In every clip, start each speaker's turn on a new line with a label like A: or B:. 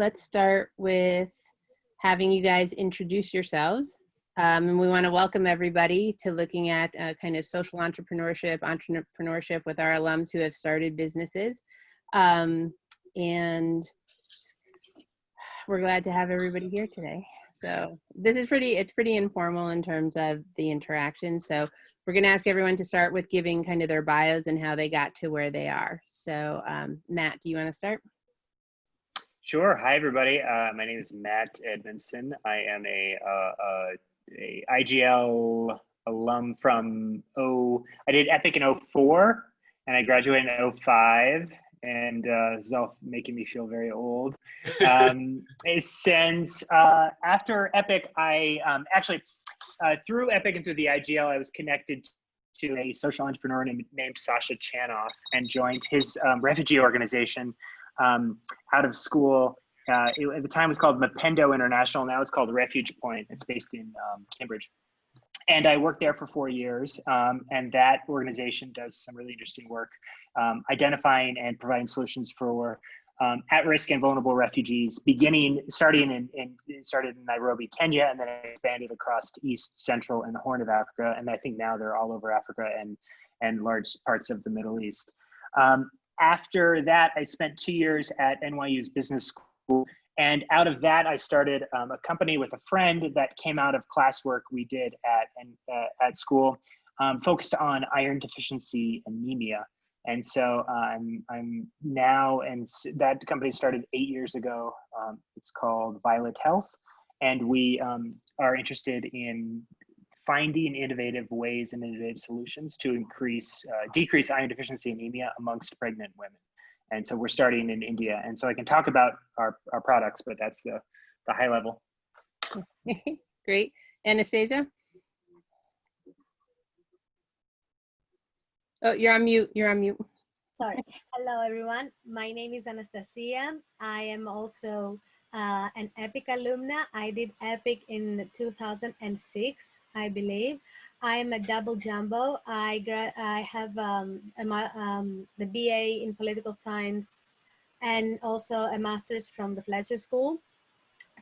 A: let's start with having you guys introduce yourselves. Um, and we want to welcome everybody to looking at uh, kind of social entrepreneurship, entrepreneurship with our alums who have started businesses. Um, and we're glad to have everybody here today. So this is pretty, it's pretty informal in terms of the interaction. So we're going to ask everyone to start with giving kind of their bios and how they got to where they are. So um, Matt, do you want to start?
B: Sure. Hi, everybody. Uh, my name is Matt Edmondson. I am a, uh, uh, a IGL alum from oh I did Epic in 04 and I graduated in 05 and uh, this is all making me feel very old. Um, since uh, after Epic, I um, actually uh, through Epic and through the IGL, I was connected to a social entrepreneur named, named Sasha Chanoff and joined his um, refugee organization um, out of school. Uh, it, at the time, it was called Mapendo International. Now it's called Refuge Point. It's based in um, Cambridge. And I worked there for four years. Um, and that organization does some really interesting work um, identifying and providing solutions for um, at-risk and vulnerable refugees, beginning starting in, in, started in Nairobi, Kenya, and then expanded across East, Central, and the Horn of Africa. And I think now they're all over Africa and and large parts of the Middle East. Um, after that, I spent two years at NYU's business school. And out of that, I started um, a company with a friend that came out of classwork we did at, uh, at school, um, focused on iron deficiency anemia. And so uh, I'm, I'm now, and that company started eight years ago. Um, it's called Violet Health. And we um, are interested in finding innovative ways and innovative solutions to increase, uh, decrease iron deficiency anemia amongst pregnant women. And so we're starting in India. And so I can talk about our, our products, but that's the, the high level.
A: Great. Anastasia? Oh, you're on mute. You're on mute.
C: Sorry. Hello, everyone. My name is Anastasia. I am also uh, an EPIC alumna. I did EPIC in 2006, I believe. I am a double jumbo. I, I have um, a, um, the BA in political science and also a master's from the Fletcher School.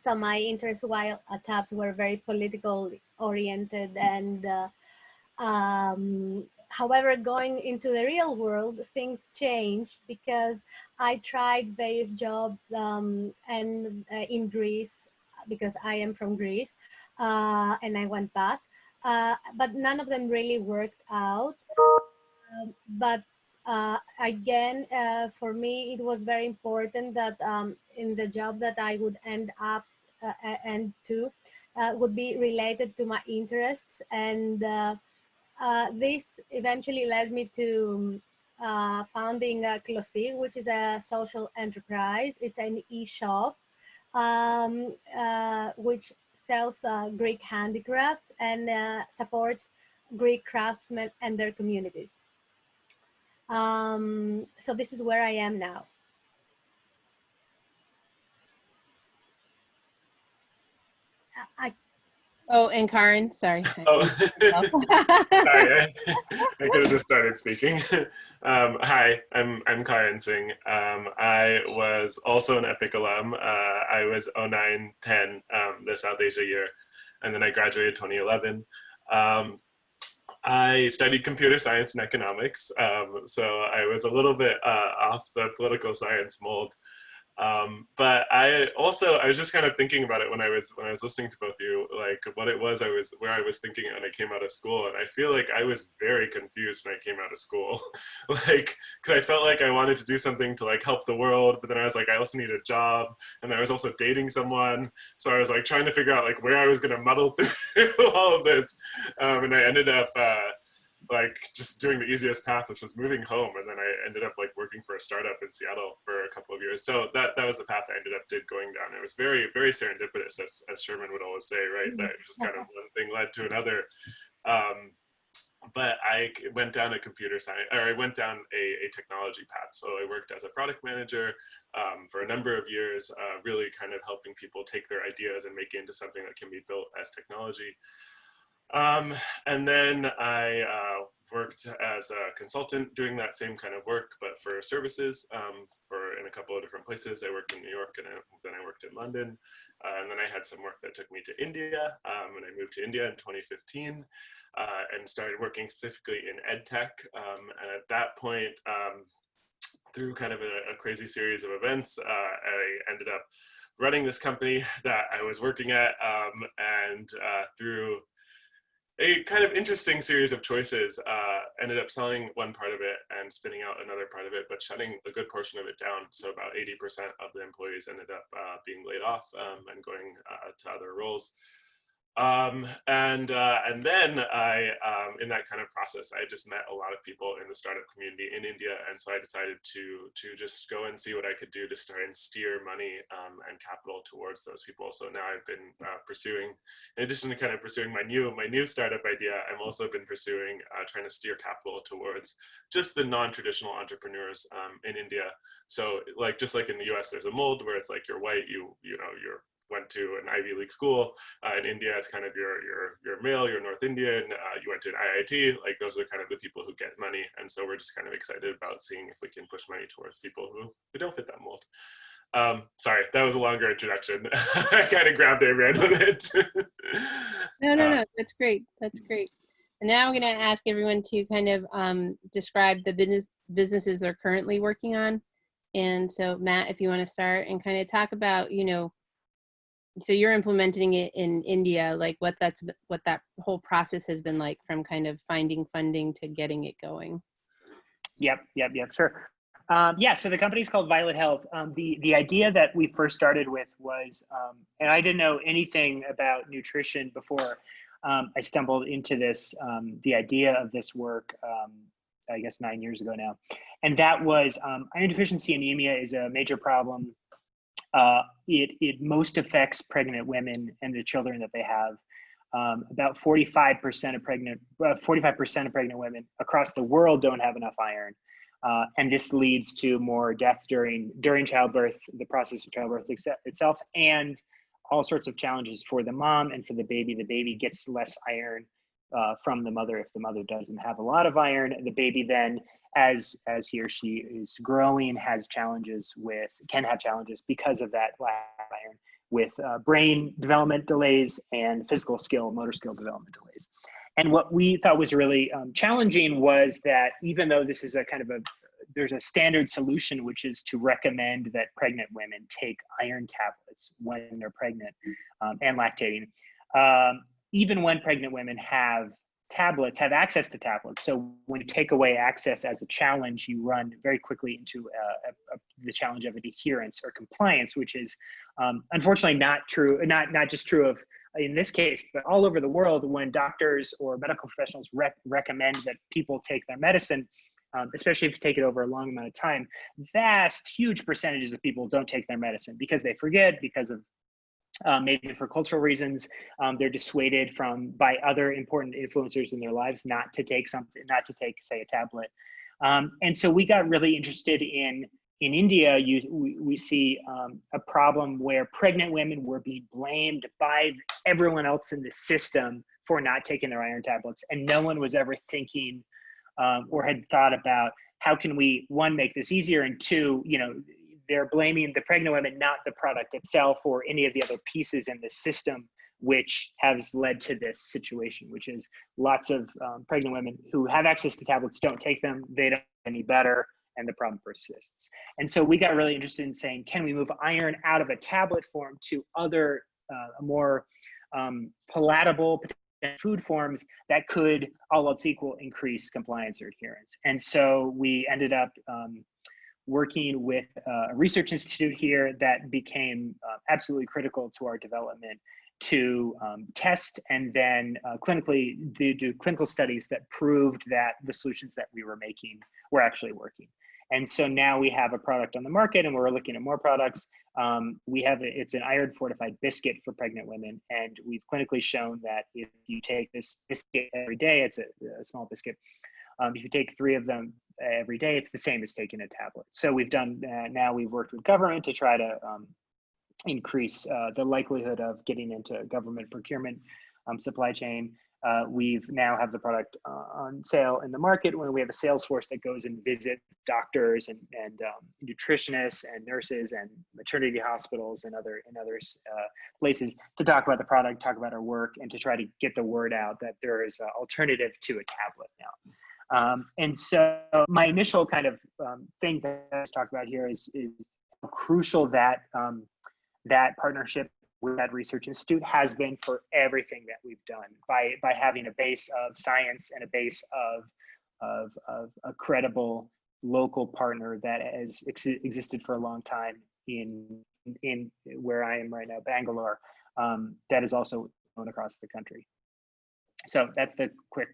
C: So my interests while at Tufts were very political oriented and uh, um, however, going into the real world, things changed because I tried various jobs um, and uh, in Greece because I am from Greece uh, and I went back, uh, but none of them really worked out. Um, but uh, again, uh, for me, it was very important that um, in the job that I would end up uh, and to would be related to my interests and uh, this eventually led me to uh, founding uh, Klosti, which is a social enterprise. It's an e-shop um, uh, which sells uh, Greek handicraft and uh, supports Greek craftsmen and their communities. Um, so this is where I am now. I
A: Oh, and Karen, sorry.
D: Oh, sorry, I, I, could have just started speaking. Um, hi, I'm I'm Karen Singh. Um, I was also an EPIC alum. Uh, I was 09, 10, um, the South Asia year, and then I graduated 2011. Um, I studied computer science and economics, um, so I was a little bit uh, off the political science mold. Um, but I also I was just kind of thinking about it when I was when I was listening to both you, like what it was I was where I was thinking when I came out of school, and I feel like I was very confused when I came out of school, like because I felt like I wanted to do something to like help the world, but then I was like I also need a job, and I was also dating someone, so I was like trying to figure out like where I was gonna muddle through all of this, um, and I ended up. Uh, like just doing the easiest path, which was moving home. And then I ended up like working for a startup in Seattle for a couple of years. So that, that was the path I ended up did going down. It was very, very serendipitous as, as Sherman would always say, right? That just kind of one thing led to another. Um, but I went down a computer science, or I went down a, a technology path. So I worked as a product manager um, for a number of years, uh, really kind of helping people take their ideas and make it into something that can be built as technology. Um, and then I uh, worked as a consultant doing that same kind of work, but for services um, for in a couple of different places. I worked in New York and I, then I worked in London. Uh, and then I had some work that took me to India um, and I moved to India in 2015 uh, and started working specifically in ed tech. Um, and at that point, um, through kind of a, a, crazy series of events, uh, I ended up running this company that I was working at um, and uh, through a kind of interesting series of choices. Uh, ended up selling one part of it and spinning out another part of it, but shutting a good portion of it down. So about 80% of the employees ended up uh, being laid off um, and going uh, to other roles. Um, and uh, and then I, um, in that kind of process, I just met a lot of people in the startup community in India, and so I decided to to just go and see what I could do to start and steer money um, and capital towards those people. So now I've been uh, pursuing, in addition to kind of pursuing my new my new startup idea, I've also been pursuing uh, trying to steer capital towards just the non-traditional entrepreneurs um, in India. So like just like in the U.S., there's a mold where it's like you're white, you you know you're went to an Ivy League school. Uh, in India, it's kind of your your your male, your North Indian. Uh, you went to an IIT. Like those are kind of the people who get money, and so we're just kind of excited about seeing if we can push money towards people who who don't fit that mold. Um, sorry, that was a longer introduction. I kind of grabbed it, ran with it.
A: no, no, no, that's great. That's great. And now I'm going to ask everyone to kind of um, describe the business businesses they're currently working on. And so, Matt, if you want to start and kind of talk about, you know, so you're implementing it in India, like what that's what that whole process has been like from kind of finding funding to getting it going.
B: Yep, yep, yep, sure. Um, yeah, so the company's called Violet Health. Um, the the idea that we first started with was, um, and I didn't know anything about nutrition before um, I stumbled into this. Um, the idea of this work, um, I guess nine years ago now, and that was iron deficiency anemia is a major problem uh, it, it most affects pregnant women and the children that they have. Um, about 45% of pregnant, 45% uh, of pregnant women across the world don't have enough iron. Uh, and this leads to more death during during childbirth, the process of childbirth itself, and all sorts of challenges for the mom and for the baby. The baby gets less iron uh, from the mother if the mother doesn't have a lot of iron. The baby then as as he or she is growing has challenges with can have challenges because of that lack of iron with uh, brain development delays and physical skill motor skill development delays. And what we thought was really um, challenging was that even though this is a kind of a there's a standard solution which is to recommend that pregnant women take iron tablets when they're pregnant um, and lactating um, even when pregnant women have tablets have access to tablets. So when you take away access as a challenge, you run very quickly into uh, a, a, the challenge of adherence or compliance, which is um, unfortunately not true, not, not just true of in this case, but all over the world when doctors or medical professionals rec recommend that people take their medicine, um, especially if you take it over a long amount of time, vast, huge percentages of people don't take their medicine because they forget, because of um, maybe for cultural reasons, um, they're dissuaded from by other important influencers in their lives not to take something, not to take, say, a tablet. Um, and so we got really interested in in India. You, we, we see um, a problem where pregnant women were being blamed by everyone else in the system for not taking their iron tablets, and no one was ever thinking um, or had thought about how can we one make this easier and two, you know, they're blaming the pregnant women, not the product itself or any of the other pieces in the system, which has led to this situation, which is lots of um, pregnant women who have access to tablets don't take them, they don't any better, and the problem persists. And so we got really interested in saying, can we move iron out of a tablet form to other uh, more um, palatable food forms that could, all else equal, increase compliance or adherence. And so we ended up um, working with uh, a research institute here that became uh, absolutely critical to our development to um, test and then uh, clinically do, do, clinical studies that proved that the solutions that we were making were actually working. And so now we have a product on the market and we're looking at more products. Um, we have, a, it's an iron fortified biscuit for pregnant women. And we've clinically shown that if you take this biscuit every day, it's a, a small biscuit, um, if you take three of them every day, it's the same as taking a tablet. So we've done uh, now we've worked with government to try to um, increase uh, the likelihood of getting into government procurement um, supply chain. uh, we've now have the product uh, on sale in the market when we have a sales force that goes and visit doctors and, and um, nutritionists and nurses and maternity hospitals and other and other uh, places to talk about the product, talk about our work, and to try to get the word out that there is an alternative to a tablet now. Um, and so my initial kind of um, thing that I was talking about here is, is crucial that um, that partnership with that research institute has been for everything that we've done by by having a base of science and a base of of, of a credible local partner that has ex existed for a long time in in where I am right now, Bangalore, um, that is also known across the country. So that's the quick,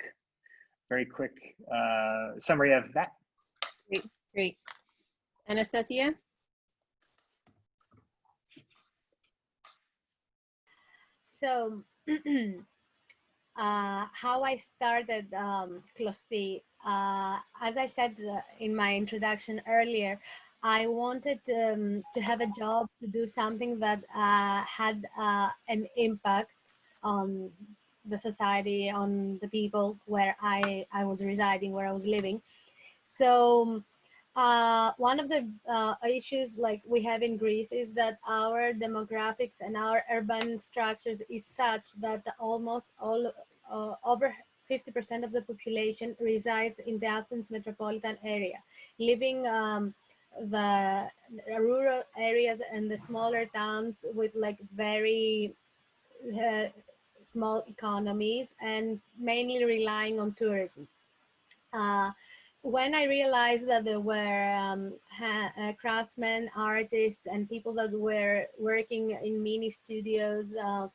B: very quick uh, summary of that.
A: Great, great. Anastasia?
C: So, uh, how I started um, Closti, uh, as I said uh, in my introduction earlier, I wanted um, to have a job to do something that uh, had uh, an impact on the society, on the people where I, I was residing, where I was living. So uh, one of the uh, issues like we have in Greece is that our demographics and our urban structures is such that almost all uh, over 50% of the population resides in the Athens metropolitan area, living um, the rural areas and the smaller towns with like very uh, small economies and mainly relying on tourism. Uh, when I realized that there were um, uh, craftsmen, artists, and people that were working in mini studios uh,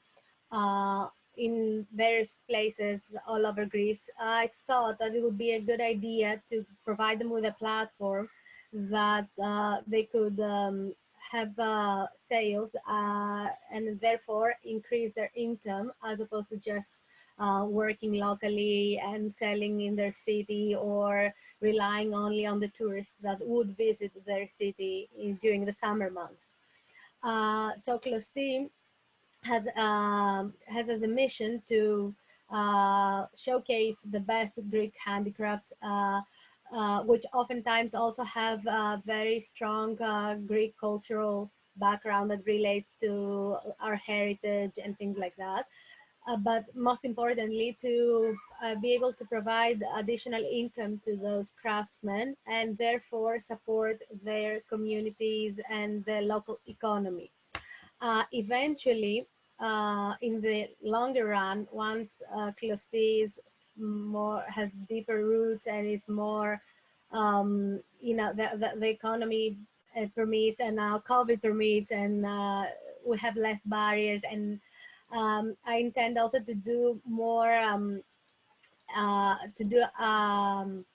C: uh, in various places all over Greece, I thought that it would be a good idea to provide them with a platform that uh, they could um, have uh, sales uh, and therefore increase their income as opposed to just uh, working locally and selling in their city or relying only on the tourists that would visit their city in, during the summer months. Uh, so Closti has, um, has as a mission to uh, showcase the best Greek handicrafts, uh, which oftentimes also have a very strong uh, Greek cultural background that relates to our heritage and things like that uh, but most importantly to uh, be able to provide additional income to those craftsmen and therefore support their communities and the local economy. Uh, eventually, in the longer run, once uh, more has deeper roots and is more, um, you know, the, the, the economy uh, permits and now COVID permits and uh, we have less barriers and um, I intend also to do more, um, uh, to do um,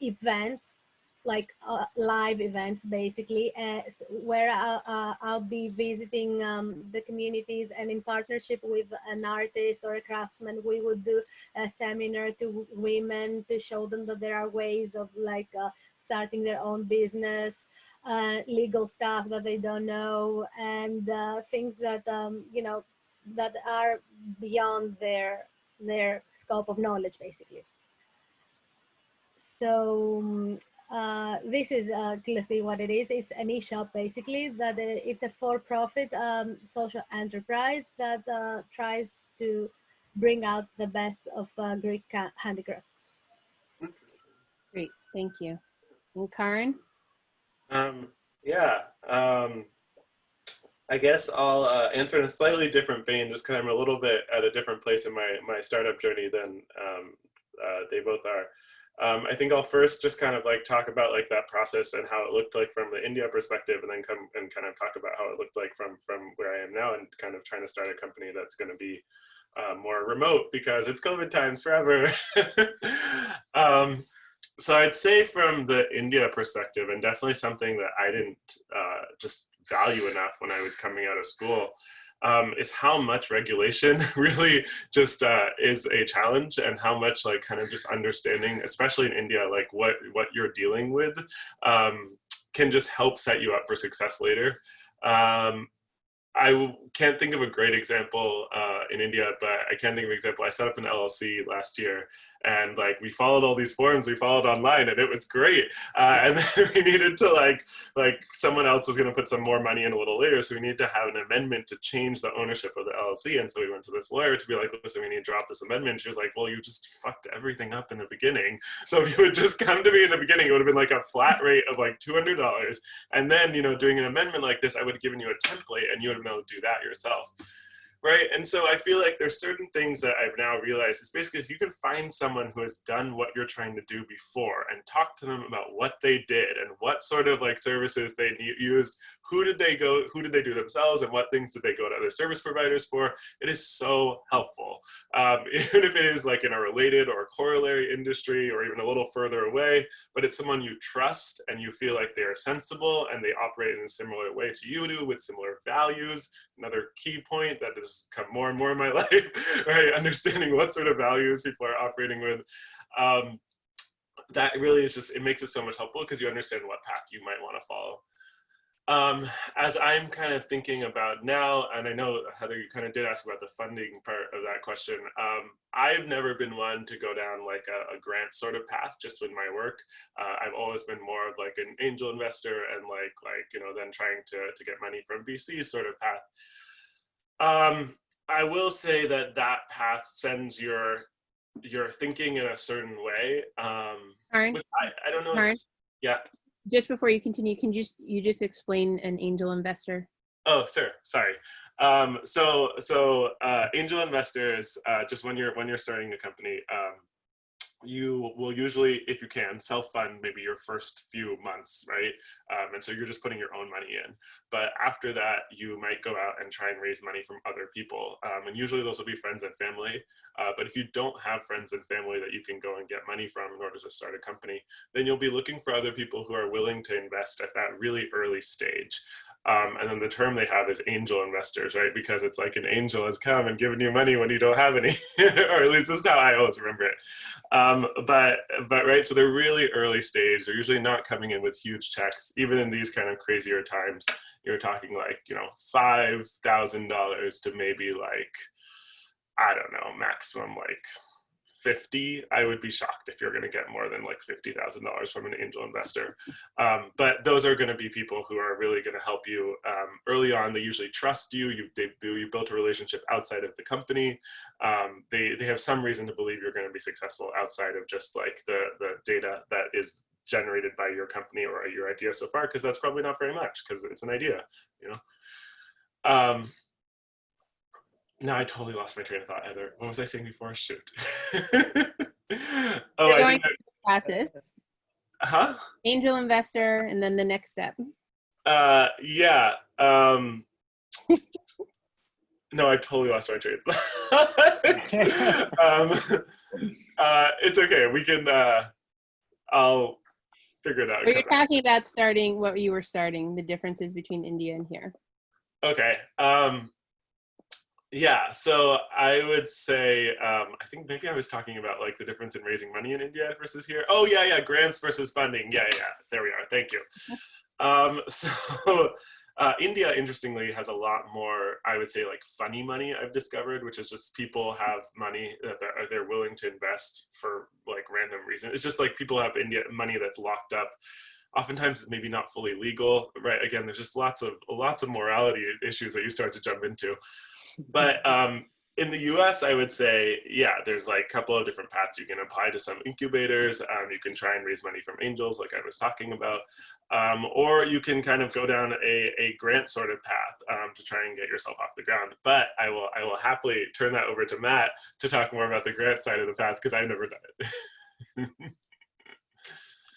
C: events, like uh, live events basically, uh, where I'll, uh, I'll, be visiting um, the communities and in partnership with an artist or a craftsman, we would do a seminar to women to show them that there are ways of like uh, starting their own business, uh, legal stuff that they don't know and uh, things that um, you know that are beyond their their scope of knowledge basically. So uh, this is uh, clearly what it is. It's an e-shop basically that uh, it's a for-profit um, social enterprise that uh, tries to bring out the best of uh, Greek handicrafts.
A: Great, thank you. And Karin?
D: Um, yeah, um, I guess I'll uh, answer in a slightly different vein, just because I'm a little bit at a different place in my, my startup journey than um, uh, they both are. Um, I think I'll first just kind of like talk about like that process and how it looked like from the India perspective and then come and kind of talk about how it looked like from, from where I am now and kind of trying to start a company that's going to be uh, more remote because it's COVID times forever. um, so I'd say from the India perspective and definitely something that I didn't uh, just value enough when I was coming out of school um, is how much regulation really just uh, is a challenge and how much like kind of just understanding, especially in India, like what, what you're dealing with um, can just help set you up for success later. Um, I can't think of a great example uh, in India, but I can think of an example. I set up an LLC last year, and like we followed all these forms, we followed online, and it was great. Uh, and then we needed to like like someone else was going to put some more money in a little later, so we needed to have an amendment to change the ownership of the LLC. And so we went to this lawyer to be like, listen, we need to drop this amendment. She was like, well, you just fucked everything up in the beginning. So if you would just come to me in the beginning, it would have been like a flat rate of like two hundred dollars, and then you know doing an amendment like this, I would have given you a template, and you would have been able to do that yourself right? And so I feel like there's certain things that I've now realized is basically if you can find someone who has done what you're trying to do before and talk to them about what they did and what sort of like services they used, who did they go, who did they do themselves and what things did they go to other service providers for, it is so helpful. Um, even if it is like in a related or corollary industry or even a little further away, but it's someone you trust and you feel like they are sensible and they operate in a similar way to you do with similar values. Another key point that is has come more and more in my life, right? Understanding what sort of values people are operating with. Um, that really is just, it makes it so much helpful because you understand what path you might want to follow. Um, as I'm kind of thinking about now, and I know Heather, you kind of did ask about the funding part of that question. Um, I've never been one to go down like a, a grant sort of path just with my work. Uh, I've always been more of like an angel investor and like like you know then trying to to get money from VC sort of path. Um, I will say that that path sends your your thinking in a certain way. Um,
A: Karen,
D: which I, I don't know. Yeah.
A: just before you continue, can you just you just explain an angel investor?
D: Oh, sir. Sorry. Um, so so uh, angel investors, uh, just when you're when you're starting a company, um, you will usually, if you can, self-fund maybe your first few months, right? Um, and so you're just putting your own money in. But after that, you might go out and try and raise money from other people. Um, and usually those will be friends and family. Uh, but if you don't have friends and family that you can go and get money from in order to start a company, then you'll be looking for other people who are willing to invest at that really early stage. Um, and then the term they have is angel investors, right? Because it's like an angel has come and given you money when you don't have any, or at least this is how I always remember it. Um, but, but right, so they're really early stage. They're usually not coming in with huge checks. Even in these kind of crazier times, you're talking like, you know, $5,000 to maybe like, I don't know, maximum like 50, I would be shocked if you're going to get more than like $50,000 from an angel investor. Um, but those are going to be people who are really going to help you um, early on. They usually trust you. You, they, you built a relationship outside of the company. Um, they, they have some reason to believe you're going to be successful outside of just like the, the data that is generated by your company or your idea so far, because that's probably not very much because it's an idea, you know? No, I totally lost my train of thought, Heather. What was I saying before? Shoot. oh,
A: You're going through
D: Huh?
A: Angel investor, and then the next step.
D: Uh, yeah. Um, no, I totally lost my train um, uh, it's okay. We can, uh, I'll figure it out.
A: But you're talking about starting what you were starting, the differences between India and here.
D: Okay. Um, yeah, so I would say, um, I think maybe I was talking about like the difference in raising money in India versus here. Oh yeah, yeah, grants versus funding. Yeah, yeah, there we are. Thank you. Um, so uh, India, interestingly, has a lot more, I would say, like funny money I've discovered, which is just people have money that they're, they're willing to invest for like random reasons. It's just like people have India money that's locked up oftentimes it's maybe not fully legal right again there's just lots of lots of morality issues that you start to jump into but um, in the US, I would say, yeah, there's like a couple of different paths you can apply to some incubators. Um, you can try and raise money from angels, like I was talking about, um, or you can kind of go down a, a grant sort of path um, to try and get yourself off the ground. But I will, I will happily turn that over to Matt to talk more about the grant side of the path because I've never done it.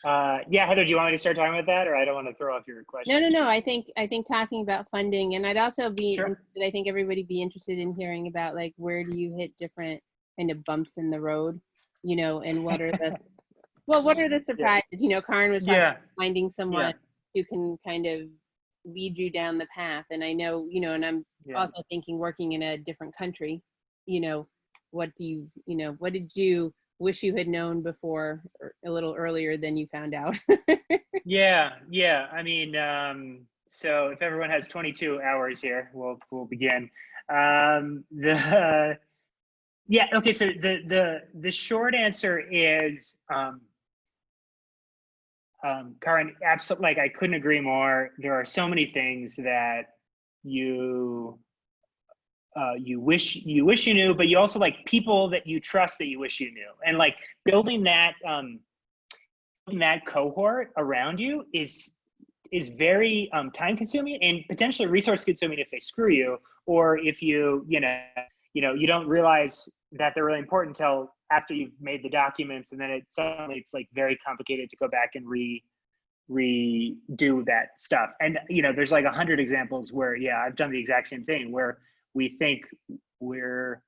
B: Uh, yeah, Heather, do you want me to start talking about that, or I don't want to throw off your question?
A: No, no, no. I think I think talking about funding, and I'd also be
B: Sure.
A: interested. I think everybody be interested in hearing about like where do you hit different kind of bumps in the road, you know, and what are the well, what are the surprises? You know, Karin was talking
B: Yeah.
A: about finding someone who can kind of lead you down the path, and I know, you know, and I'm
B: Yeah.
A: also thinking working in a different country, you know, what do you, you know, what did you wish you had known before or a little earlier than you found out?
B: yeah, yeah. I mean, um, so if everyone has 22 hours here, we'll we'll begin. Um, the uh, yeah, okay. So the the the short answer is, um, um, Karen, absolutely. Like I couldn't agree more. There are so many things that you uh, you wish you wish you knew, but you also like people that you trust that you wish you knew, and like building that um, that cohort around you is is very um, time consuming and potentially resource consuming if they screw you or if you you know you know you don't realize that they're really important until after you've made the documents and then it suddenly it's like very complicated to go back and re redo that stuff. And you know there's like a hundred examples where yeah i've done the exact same thing where we think we're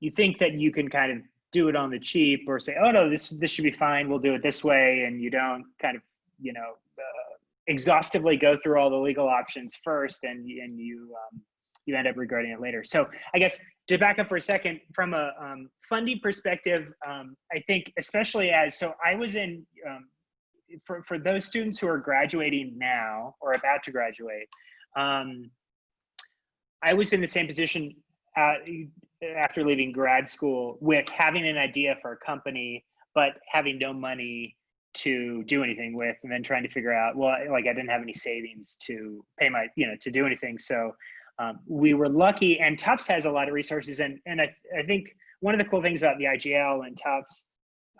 B: you think that you can kind of do it on the cheap or say oh no this this should be fine. We'll do it this way and you don't kind of you know uh, exhaustively go through all the legal options first and and you um, you end up regretting it later. So i guess to back up for a second from a um, funding perspective um, i think especially as so i was in um, for, for those students who are graduating now or about to graduate um, I was in the same position uh, after leaving grad school with having an idea for a company, but having no money to do anything with, and then trying to figure out, well, like I didn't have any savings to pay my, you know, to do anything. So um, we were lucky, and Tufts has a lot of resources, and and I I think one of the cool things about the IGL and Tufts,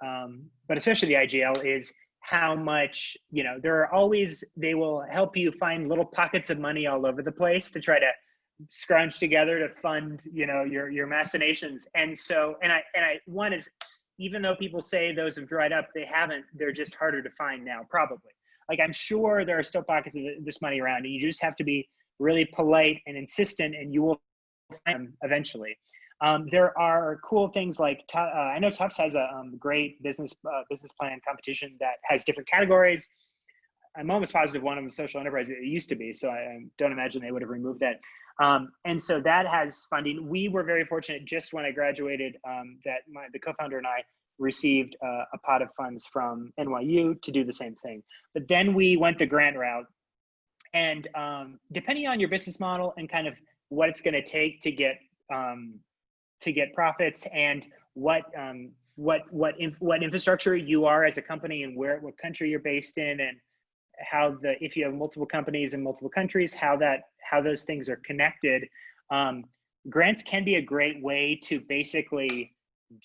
B: um, but especially the IGL, is how much you know. There are always they will help you find little pockets of money all over the place to try to scrunch together to fund you know your your machinations. And so and i and i one is even though people say those have dried up they haven't they're just harder to find now probably. Like i'm sure there are still pockets of this money around and you just have to be really polite and insistent and you will find them eventually. Um, there are cool things like uh, i know tufts has a um, great business uh, business plan competition that has different categories. I'm almost positive one of them social enterprise. It used to be so i don't imagine they would have removed that um, and so that has funding. We were very fortunate just when I graduated um, that my, the co-founder and I received uh, a pot of funds from NYU to do the same thing. But then we went the grant route. And um, depending on your business model and kind of what it's gonna take to get um, to get profits and what um, what what what infrastructure you are as a company and where what country you're based in and how the if you have multiple companies in multiple countries how that how those things are connected. Um, grants can be a great way to basically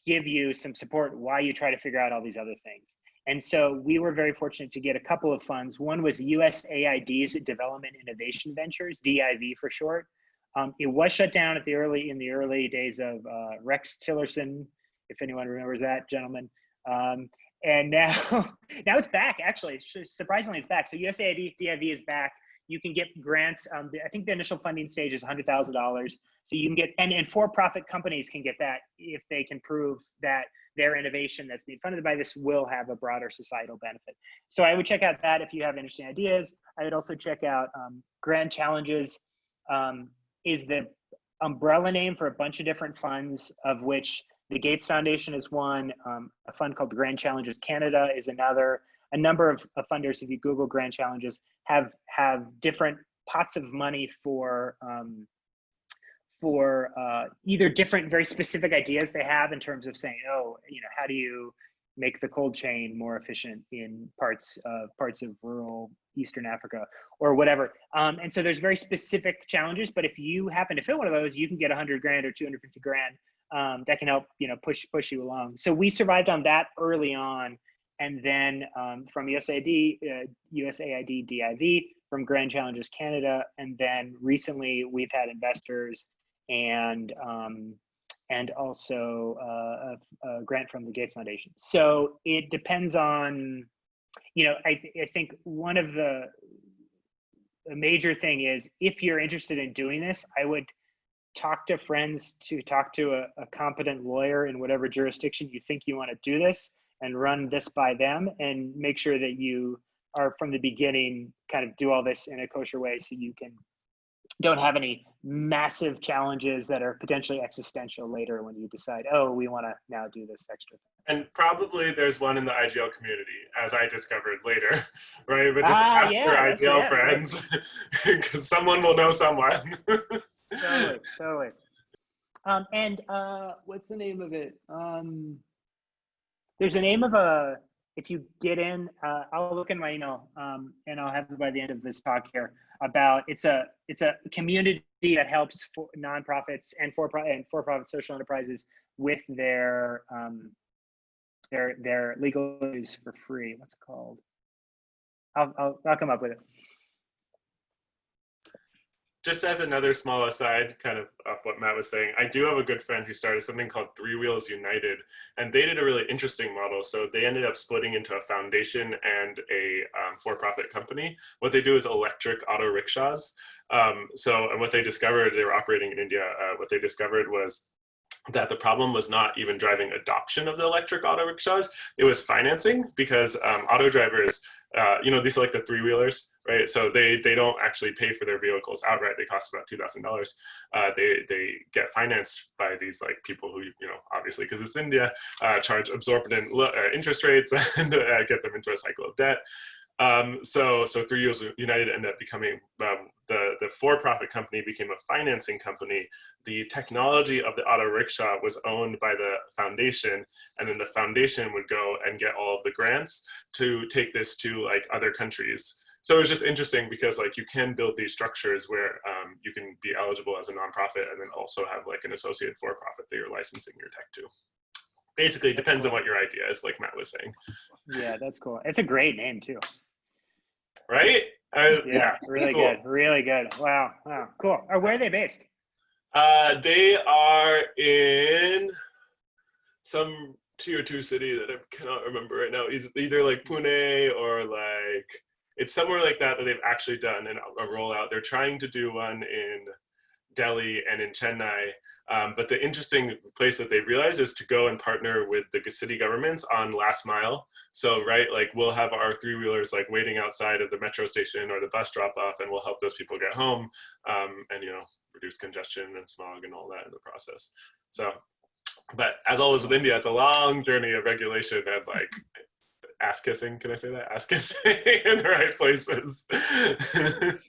B: give you some support while you try to figure out all these other things. And so we were very fortunate to get a couple of funds. One was usaid's development innovation ventures div for short. Um, it was shut down at the early in the early days of uh, rex tillerson if anyone remembers that gentleman. Um, and now now it's back actually. Surprisingly it's back. So usaid div is back. You can get grants um, the, i think the initial funding stage is $100000 so you can get and, and for-profit companies can get that if they can prove that their innovation that's being funded by this will have a broader societal benefit. So i would check out that if you have interesting ideas. I would also check out um, grand challenges um, is the umbrella name for a bunch of different funds of which the Gates Foundation is one. Um, a fund called the Grand Challenges Canada is another. A number of, of, funders, if you Google Grand Challenges, have have different pots of money for um, for uh, either different, very specific ideas they have in terms of saying, oh, you know, how do you make the cold chain more efficient in parts of parts of rural Eastern Africa or whatever. Um, and so there's very specific challenges, but if you happen to fit one of those, you can get 100 grand or 250 grand um, that can help you know push push you along. So we survived on that early on, and then um, from USAID, uh, USAID DIV, from Grand Challenges Canada, and then recently we've had investors and um, and also uh, a, a, grant from the Gates Foundation. So it depends on, you know, I, th I think one of the a major thing is if you're interested in doing this, I would talk to friends to talk to a, a competent lawyer in whatever jurisdiction you think you want to do this and run this by them and make sure that you are from the beginning kind of do all this in a kosher way so you can don't have any massive challenges that are potentially existential later when you decide oh we want to now do this extra thing
D: And probably there's one in the IGL community, as I discovered later, right? But just
B: Ah,
D: ask
B: yeah,
D: your IGL
B: yeah,
D: friends, because someone will know someone.
B: totally, totally. Um, and uh, what's the name of it? Um, there's a name of a. If you get in, uh, I'll look in my email, um, and I'll have it by the end of this talk here. About it's a it's a community that helps for nonprofits and for and for profit social enterprises with their um, their their legal issues for free. What's it called? I'll I'll, I'll come up with it.
D: Just as another small aside, kind of off what Matt was saying, I do have a good friend who started something called Three Wheels United, and they did a really interesting model. So they ended up splitting into a foundation and a um, for-profit company. What they do is electric auto rickshaws. Um, so, and what they discovered, they were operating in India. Uh, what they discovered was that the problem was not even driving adoption of the electric auto rickshaws, it was financing because um, auto drivers, uh, you know, these are like the three wheelers, right? So they, they don't actually pay for their vehicles outright. They cost about $2,000. Uh, they, they get financed by these like people who, you know, obviously because it's India, uh, charge absorbent uh, interest rates and uh, get them into a cycle of debt. Um, so, so Three Wheels, United ended up becoming um, the the for-profit company became a financing company. The technology of the auto rickshaw was owned by the foundation, and then the foundation would go and get all of the grants to take this to like other countries. So it was just interesting because like you can build these structures where um, you can be eligible as a nonprofit and then also have like an associate for-profit that you're licensing your tech to. Basically, depends on what your idea is, like Matt was saying,
B: Yeah, that's cool. It's a great name too.
D: right? I-
B: Yeah,
D: it's
B: really
D: cool.
B: good, really good. Wow, wow, cool. Uh, where are they based?
D: Uh, they are in some tier two city that I cannot remember right now. It's either like Pune or like it's somewhere like that that they've actually done an, a rollout. They're trying to do one in Delhi and in Chennai. Um, but the interesting place that they realized is to go and partner with the city governments on last mile. So, right, like we'll have our three wheelers like waiting outside of the metro station or the bus drop off, and we'll help those people get home um, and, you know, reduce congestion and smog and all that in the process. So, but as always with India, it's a long journey of regulation and like ass kissing. Can I say that? Ass kissing in the right places.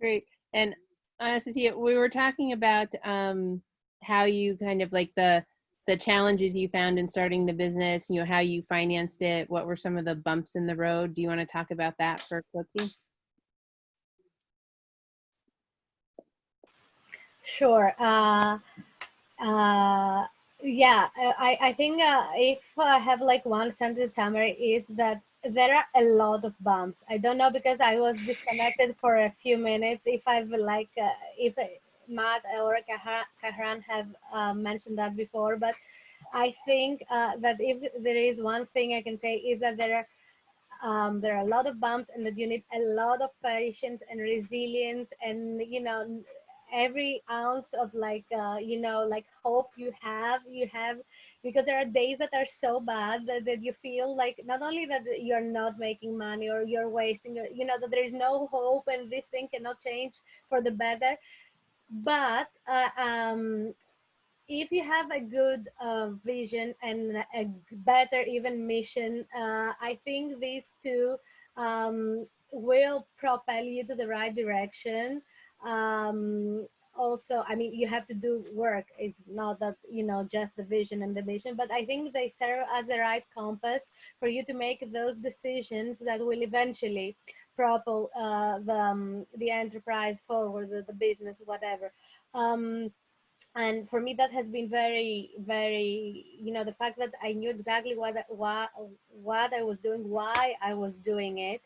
A: Great. And Anastasia, we were talking about um, how you kind of like the the challenges you found in starting the business, you know, how you financed it, what were some of the bumps in the road? Do you want to talk about that for Quilty?
C: Sure. Uh, uh, yeah, I, I think uh, if I have like one sentence summary is that there are a lot of bumps. I don't know because I was disconnected for a few minutes. If I've like, uh, if Matt or Kahran have uh, mentioned that before, but I think uh, that if there is one thing I can say is that there are um, there are a lot of bumps and that you need a lot of patience and resilience and you know every ounce of like uh, you know like hope you have you have because there are days that are so bad that, that you feel like not only that you're not making money or you're wasting your, you know that there is no hope and this thing cannot change for the better but uh, um, if you have a good uh, vision and a better even mission uh, i think these two um, will propel you to the right direction. Um, also i mean you have to do work. It's not that you know just the vision and the mission but i think they serve as the right compass for you to make those decisions that will eventually propel uh, the, um, the enterprise forward the, the business whatever. Um, and for me that has been very very you know the fact that i knew exactly what what what i was doing why i was doing it.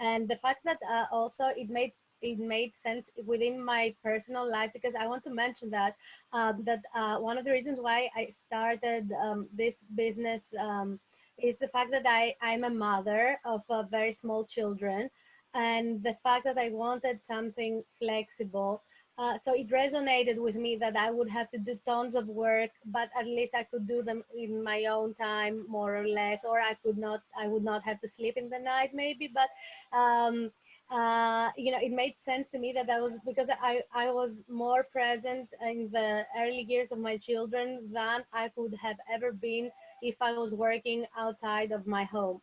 C: And the fact that uh, also it made it made sense within my personal life because i want to mention that um, that uh, one of the reasons why i started um, this business um, is the fact that i i'm a mother of uh, very small children and the fact that i wanted something flexible uh, so it resonated with me that I would have to do tons of work, but at least I could do them in my own time, more or less, or I could not, I would not have to sleep in the night, maybe. But um, uh, you know, it made sense to me that that was because I I was more present in the early years of my children than I could have ever been if I was working outside of my home.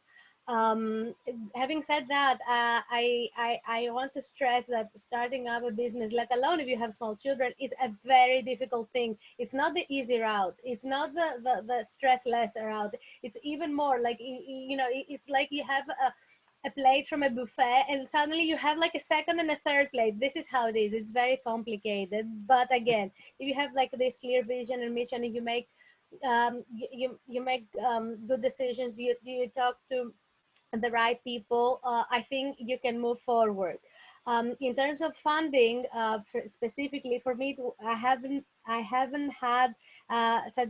C: Um, having said that, uh, I, I, I want to stress that starting up a business, let alone if you have small children, is a very difficult thing. It's not the easy route. It's not the, the, the stress less route. It's even more like, you know, it's like you have a, a plate from a buffet and suddenly you have like a second and a third plate. This is how it is. It's very complicated. But again, if you have like this clear vision and mission and you make um, you, you, make um, good decisions, you, you talk to the right people, uh, I think you can move forward. Um, in terms of funding, uh, for specifically for me, I haven't I haven't had uh, such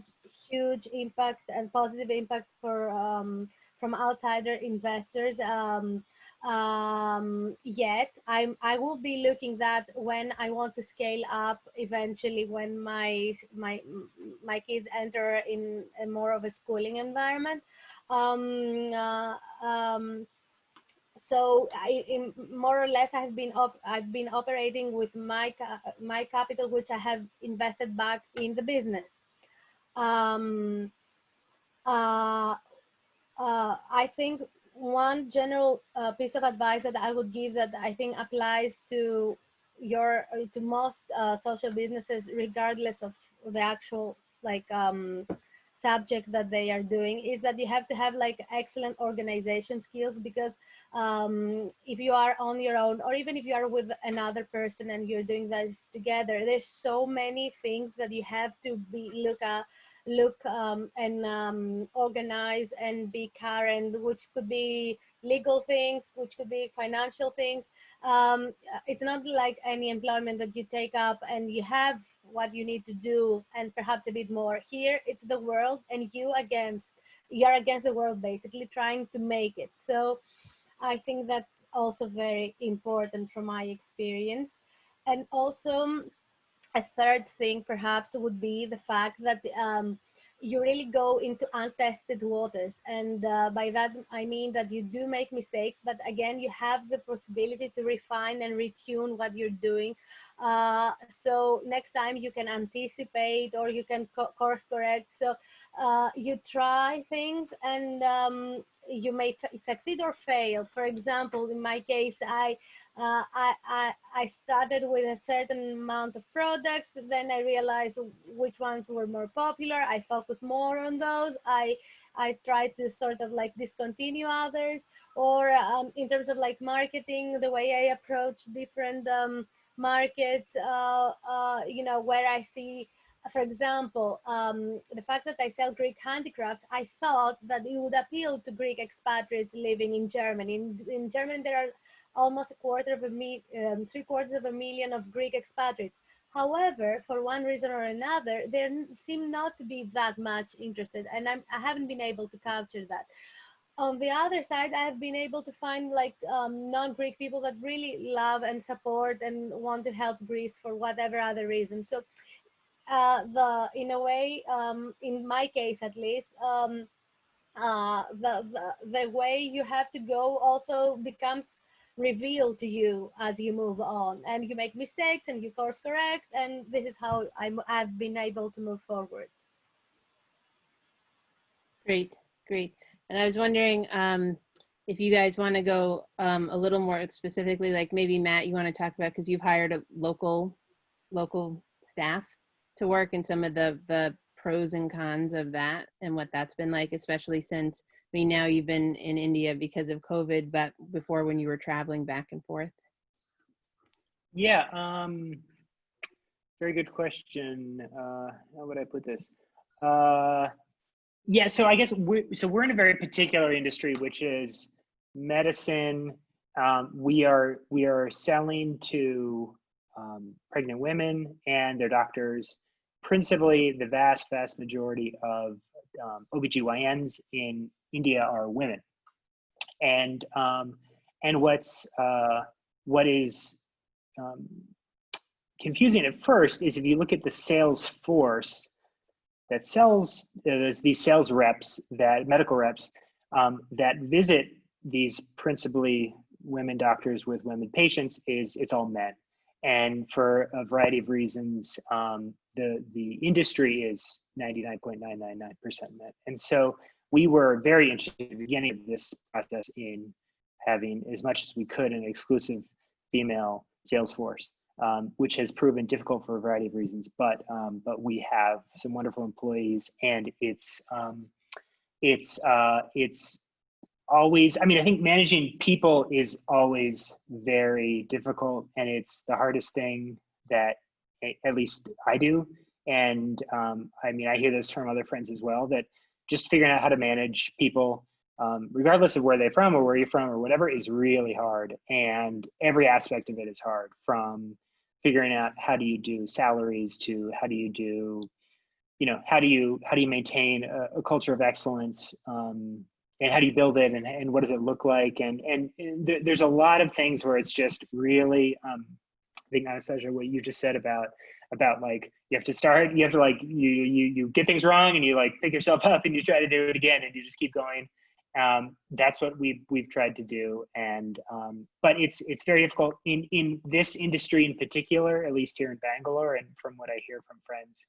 C: huge impact and positive impact for um, from outsider investors um, um, yet. I'm I will be looking that when I want to scale up eventually when my my my kids enter in a more of a schooling environment. Um, uh, um, so I, more or less, I've been op I've been operating with my my capital, which I have invested back in the business. Um, uh, I think one general uh, piece of advice that I would give that I think applies to your to most uh, social businesses, regardless of the actual like um, subject that they are doing is that you have to have like excellent organization skills because um, if you are on your own or even if you are with another person and you're doing this together there's so many things that you have to be look at look um, and um, organize and be current which could be legal things which could be financial things. Um, it's not like any employment that you take up and you have what you need to do and perhaps a bit more. Here it's the world and you against you're against the world basically trying to make it. So i think that's also very important from my experience. And also a third thing perhaps would be the fact that um, you really go into untested waters and uh, by that i mean that you do make mistakes but again you have the possibility to refine and retune what you're doing uh, so next time you can anticipate or you can co course correct. So uh, you try things and um, you may succeed or fail. For example, in my case, I, uh, I, I, I, started with a certain amount of products. Then I realized which ones were more popular. I focused more on those. I, I tried to sort of like discontinue others or um, in terms of like marketing, the way I approach different um, markets, uh, uh, you know, where I see, for example, um, the fact that I sell Greek handicrafts, I thought that it would appeal to Greek expatriates living in Germany. In, in Germany, there are almost a quarter of a um, three quarters of a million of Greek expatriates. However, for one reason or another, there seem not to be that much interested, and I'm, I haven't been able to capture that on the other side, I've been able to find like um, non-Greek people that really love and support and want to help Greece for whatever other reason. So uh, the in a way, um, in my case at least, um, uh, the, the, the way you have to go also becomes revealed to you as you move on and you make mistakes and you course correct and this is how I'm, I've been able to move forward.
A: Great, great. And I was wondering um, if you guys want to go um, a little more specifically, like maybe Matt, you want to talk about because you've hired a local local staff to work and some of the the pros and cons of that and what that's been like, especially since Mean now you've been in India because of COVID, but before when you were traveling back and forth.
B: Yeah, um, very good question. Uh, how would I put this? Uh, yeah, so I guess we so we're in a very particular industry, which is medicine. Um, we are we are selling to um, pregnant women and their doctors. Principally, the vast vast majority of um, OBGYNs in India are women, and um, and what's uh, what is um, confusing at first is if you look at the sales force that sells, uh, there's these sales reps that, medical reps, um, that visit these principally women doctors with women patients is it's all men. and for a variety of reasons, um, the the industry is 99.999% men And so we were very interested at the beginning of this process in having as much as we could an exclusive female sales force, um, which has proven difficult for a variety of reasons. But um, but we have some wonderful employees, and it's um, it's uh, it's always. I mean, I think managing people is always very difficult, and it's the hardest thing that at least I do. And um, I mean, I hear this from other friends as well that just figuring out how to manage people um, regardless of where they're from or where you're from or whatever is really hard. And every aspect of it is hard from figuring out how do you do salaries to how do you do you know how do you how do you maintain a, a culture of excellence um, and how do you build it and, and what does it look like? And and, and th there's a lot of things where it's just really um, I think Anastasia what you just said about about like you have to start you have to like you you you get things wrong and you like pick yourself up and you try to do it again and you just keep going. Um, that's what we've we've tried to do. And um, but it's it's very difficult in in this industry in particular at least here in bangalore and from what i hear from friends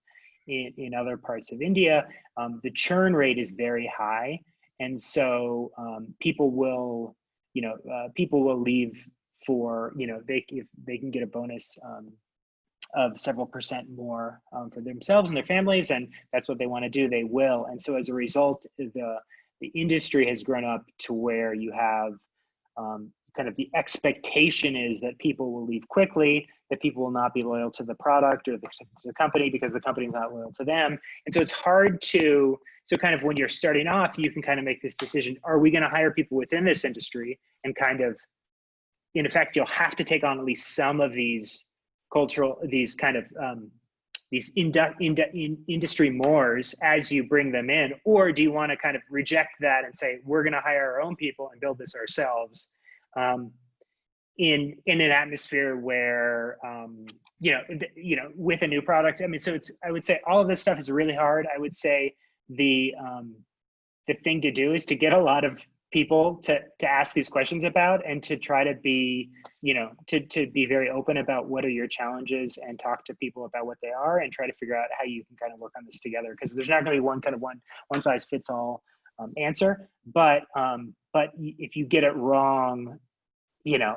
B: in, in other parts of india um, the churn rate is very high. And so um, people will you know uh, people will leave for you know they if they can get a bonus um, of several percent more um, for themselves and their families and that's what they want to do they will and so as a result the the industry has grown up to where you have um, kind of the expectation is that people will leave quickly, that people will not be loyal to the product or the, the company because the company is not loyal to them. And so it's hard to, so kind of when you're starting off, you can kind of make this decision, are we gonna hire people within this industry and kind of, in effect, you'll have to take on at least some of these cultural, these kind of um, these indu- in industry mores as you bring them in? Or do you want to kind of reject that and say we're going to hire our own people and build this ourselves um, in in an atmosphere where um, you know you know with a new product? I mean so it's i would say all of this stuff is really hard. I would say the um, the thing to do is to get a lot of people to to ask these questions about and to try to be you know to to be very open about what are your challenges and talk to people about what they are and try to figure out how you can kind of work on this together. Because there's not going to be one kind of one one size fits all um, answer. But um but if you get it wrong you know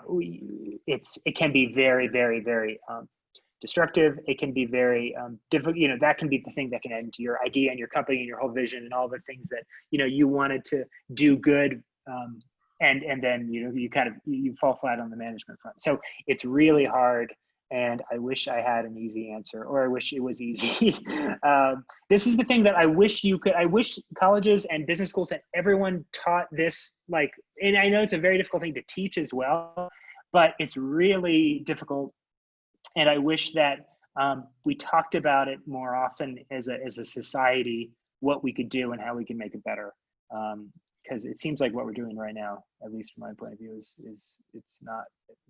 B: it's it can be very very very um, destructive. It can be very um, difficult. You know, that can be the thing that can end your idea and your company and your whole vision and all the things that you know you wanted to do good. Um, and and then you know you kind of you fall flat on the management front. So it's really hard. And I wish I had an easy answer, or I wish it was easy. um, this is the thing that I wish you could. I wish colleges and business schools and everyone taught this. Like, and I know it's a very difficult thing to teach as well, but it's really difficult and I wish that um, we talked about it more often as a as a society, what we could do and how we can make it better. Because um, it seems like what we're doing right now, at least from my point of view, is is it's not it's,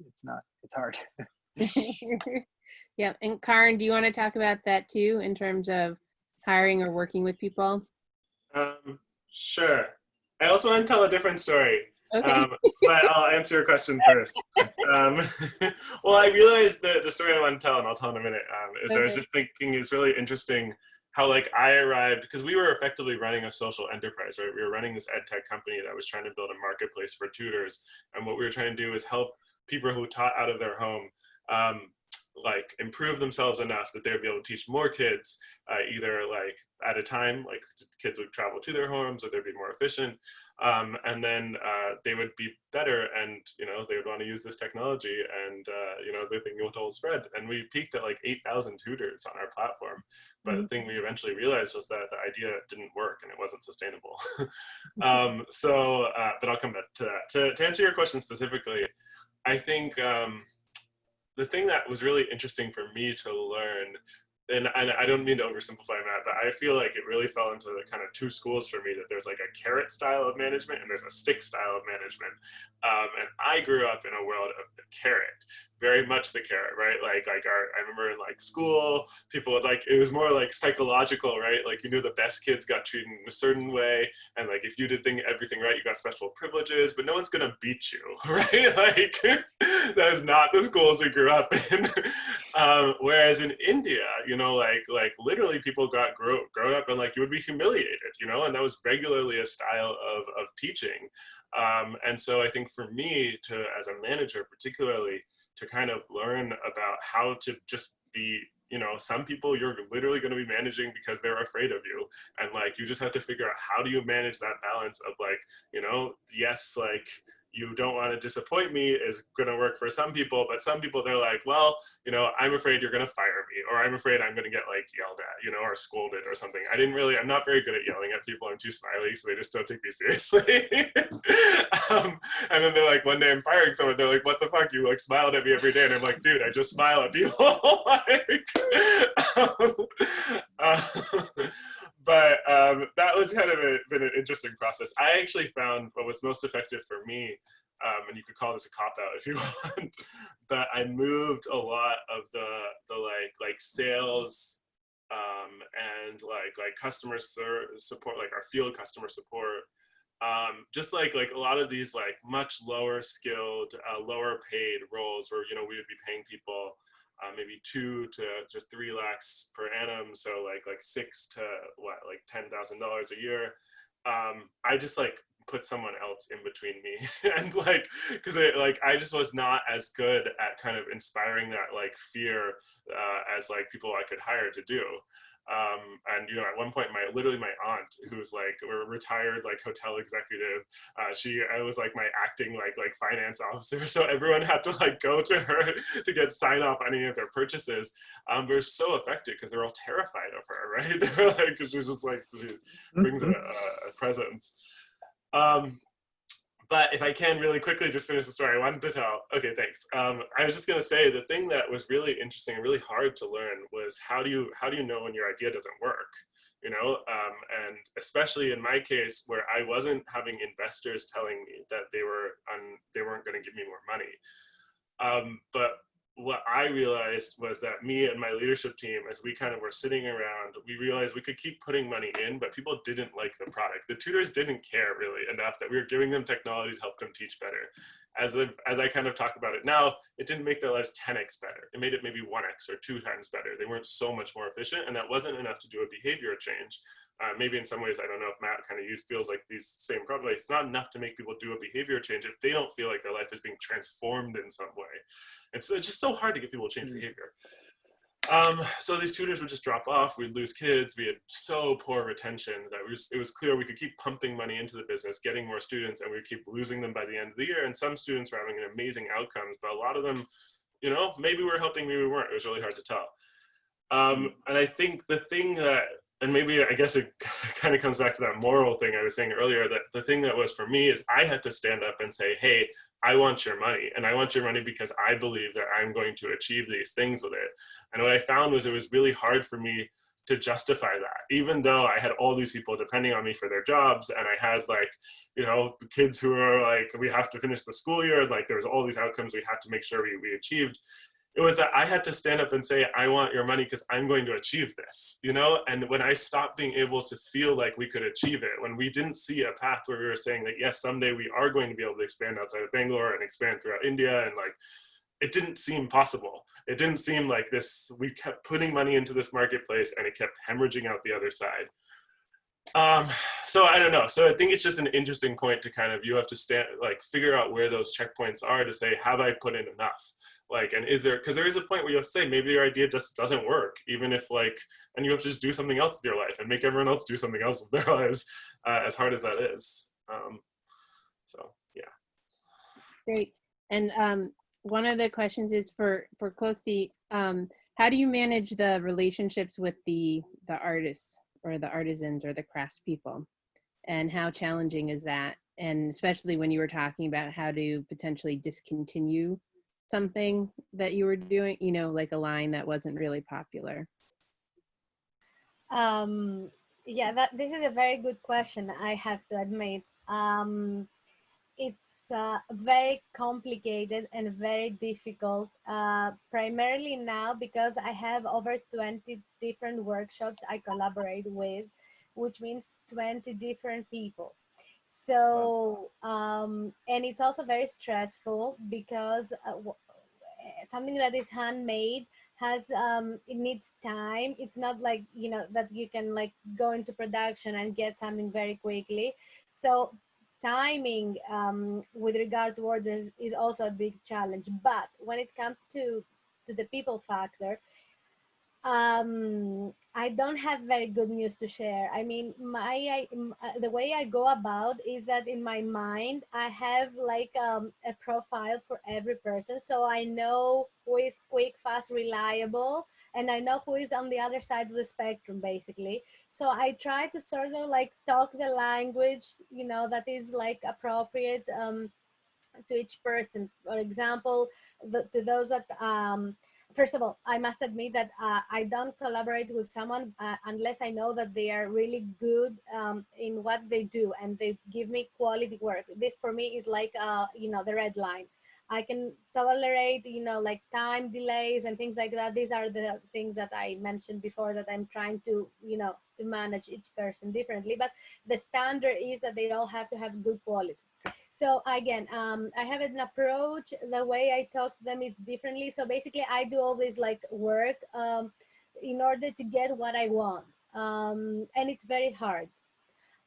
B: it's not it's hard.
A: yeah, and Karan, do you want to talk about that too in terms of hiring or working with people?
D: Um, sure. I also want to tell a different story.
A: Okay. Um,
D: but I'll answer your question first. Um, well, I realized that the story I want to tell, and I'll tell in a minute, um, is okay. I was just thinking it's really interesting how like I arrived, because we were effectively running a social enterprise, right? We were running this ed tech company that was trying to build a marketplace for tutors. And what we were trying to do is help people who taught out of their home um, like improve themselves enough that they would be able to teach more kids uh, either like at a time like kids would travel to their homes or they'd be more efficient um, and then uh, they would be better and you know they would want to use this technology and uh, you know the thing will spread. And we peaked at like 8,000 tutors on our platform. But mm -hmm. the thing we eventually realized was that the idea didn't work and it wasn't sustainable. Um, so uh, but I'll come back to that. To, to answer your question specifically I think um, the thing that was really interesting for me to learn and, and I don't mean to oversimplify that, but I feel like it really fell into the kind of two schools for me that there's like a carrot style of management and there's a stick style of management. Um, and I grew up in a world of the carrot. Very much the carrot, right? Like, like our, I remember in like school, people would like, it was more like psychological, right? Like you knew the best kids got treated in a certain way. And like, if you did thing, everything right, you got special privileges, but no one's gonna beat you, right? Like that is not the schools we grew up in. um, whereas in India, you know, like, like literally people got grow, grown up and like you would be humiliated, you know, and that was regularly a style of, of teaching. Um, and so I think for me to, as a manager particularly, to kind of learn about how to just be you know some people you're literally going to be managing because they're afraid of you. And like you just have to figure out how do you manage that balance of like you know yes like you don't want to disappoint me is going to work for some people, but some people they're like, well, you know, I'm afraid you're going to fire or I'm afraid I'm going to get like yelled at, you know, or scolded or something. I didn't really, I'm not very good at yelling at people. I'm too smiley, so they just don't take me seriously. um, and then they're like, one day I'm firing someone, they're like, what the fuck? You like smiled at me every day, and I'm like, dude, I just smile at people. like, um, uh, but um, that was kind of a, been an interesting process. I actually found what was most effective for me, um, and you could call this a cop out if you want, but I moved a lot of the the like like sales um, and like like customer support, like our field customer support. Um, just like like a lot of these like much lower skilled, uh, lower paid roles where you know we would be paying people uh, maybe two to, to three lakhs per annum. So like like six to what like ten thousand dollars a year. Um, I just like put someone else in between me and like because it like I just was not as good at kind of inspiring that like fear uh, as like people I could hire to do. Um, and you know, at one point, my literally my aunt, who's like a retired like hotel executive, uh, she I was like my acting like like finance officer, so everyone had to like go to her to get sign off on any of their purchases. Um, but so effective because they're all terrified of her, right? They're like, she's just like she brings a, a presence. Um, but if I can really quickly just finish the story I wanted to tell. Okay, thanks. Um, I was just going to say the thing that was really interesting and really hard to learn was how do you how do you know when your idea doesn't work? You know, um, and especially in my case where I wasn't having investors telling me that they were on they weren't going to give me more money. Um, but what I realized was that me and my leadership team, as we kind of were sitting around, we realized we could keep putting money in, but people didn't like the product. The tutors didn't care really enough that we were giving them technology to help them teach better. As, a, as I kind of talk about it now, it didn't make their lives 10x better. It made it maybe 1x or two times better. They weren't so much more efficient, and that wasn't enough to do a behavior change. Uh, maybe in some ways, I don't know if Matt kind of feels like these same problems. It's not enough to make people do a behavior change if they don't feel like their life is being transformed in some way. It's, it's just so hard to get people to change mm. behavior. Um, so these tutors would just drop off. We'd lose kids. We had so poor retention that was, it was clear we could keep pumping money into the business, getting more students, and we'd keep losing them by the end of the year. And some students were having amazing outcomes, but a lot of them, you know, maybe we we're helping, maybe we weren't. It was really hard to tell. Um, and I think the thing that and maybe I guess it kind of comes back to that moral thing I was saying earlier that the thing that was for me is I had to stand up and say, hey, I want your money. And I want your money because I believe that I'm going to achieve these things with it. And what I found was it was really hard for me to justify that, even though I had all these people depending on me for their jobs. And I had like, you know, kids who are like, we have to finish the school year. Like there's all these outcomes we had to make sure we, we achieved it was that I had to stand up and say, I want your money because I'm going to achieve this, you know? And when I stopped being able to feel like we could achieve it, when we didn't see a path where we were saying that, yes, someday we are going to be able to expand outside of Bangalore and expand throughout India and like, it didn't seem possible. It didn't seem like this, we kept putting money into this marketplace and it kept hemorrhaging out the other side. Um, so I don't know. So I think it's just an interesting point to kind of, you have to stand, like figure out where those checkpoints are to say, have I put in enough? Like and is there because there is a point where you have to say maybe your idea just doesn't work even if like and you have to just do something else with your life and make everyone else do something else with their lives uh, as hard as that is. Um, so yeah.
A: Great. And um, one of the questions is for for Klosti, um, how do you manage the relationships with the the artists or the artisans or the craftspeople and how challenging is that? And especially when you were talking about how to potentially discontinue something that you were doing, you know, like a line that wasn't really popular?
C: Um, yeah, that this is a very good question. I have to admit. Um, it's uh, very complicated and very difficult, uh, primarily now because I have over 20 different workshops I collaborate with, which means 20 different people. So, um, and it's also very stressful because uh, something that is handmade has um it needs time. It's not like you know that you can like go into production and get something very quickly. So timing um, with regard to orders is also a big challenge. But when it comes to, to the people factor, um, I don't have very good news to share. I mean, my I, uh, the way I go about is that in my mind, I have like um, a profile for every person. So I know who is quick, fast, reliable, and I know who is on the other side of the spectrum, basically. So I try to sort of like talk the language, you know, that is like appropriate um, to each person. For example, the, to those that, um, first of all, I must admit that uh, I don't collaborate with someone uh, unless I know that they are really good um, in what they do and they give me quality work. This for me is like, uh, you know, the red line. I can tolerate, you know, like time delays and things like that. These are the things that I mentioned before that I'm trying to, you know, to manage each person differently. But the standard is that they all have to have good quality. So again, um, I have an approach. The way I talk to them is differently. So basically, I do all this like work um, in order to get what I want, um, and it's very hard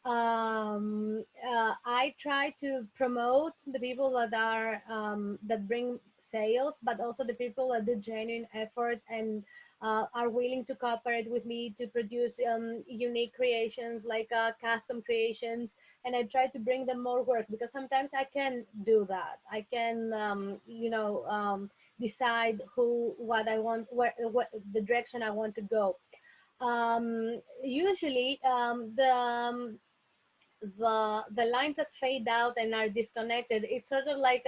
C: um, uh, I try to promote the people that are um, that bring sales, but also the people that do genuine effort and uh, are willing to cooperate with me to produce um, unique creations like uh, custom creations. And I try to bring them more work because sometimes I can do that. I can, um, you know, um, decide who, what I want, where, what the direction I want to go. Um, usually um, the the the lines that fade out and are disconnected it's sort of like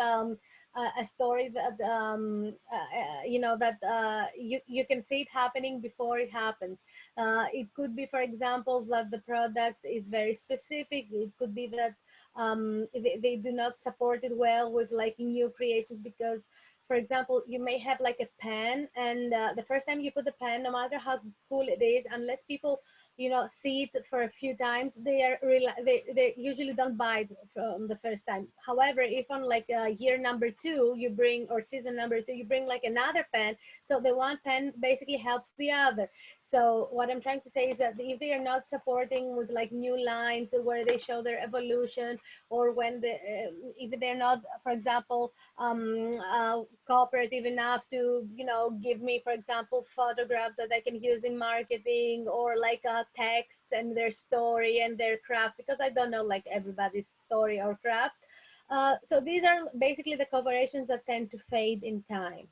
C: a, a story that um, uh, uh, you know that uh, you you can see it happening before it happens. Uh, it could be for example that the product is very specific. It could be that um, they, they do not support it well with like new creations because for example, you may have like a pen and uh, the first time you put the pen, no matter how cool it is, unless people you know see it for a few times they are they, they usually don't buy from the first time. However if on like uh, year number two you bring or season number two you bring like another pen so the one pen basically helps the other. So what i'm trying to say is that if they are not supporting with like new lines where they show their evolution or when the uh, if they're not for example um, uh, cooperative enough to you know give me for example photographs that i can use in marketing or like a text and their story and their craft because I don't know like everybody's story or craft. Uh, so these are basically the collaborations that tend to fade in time.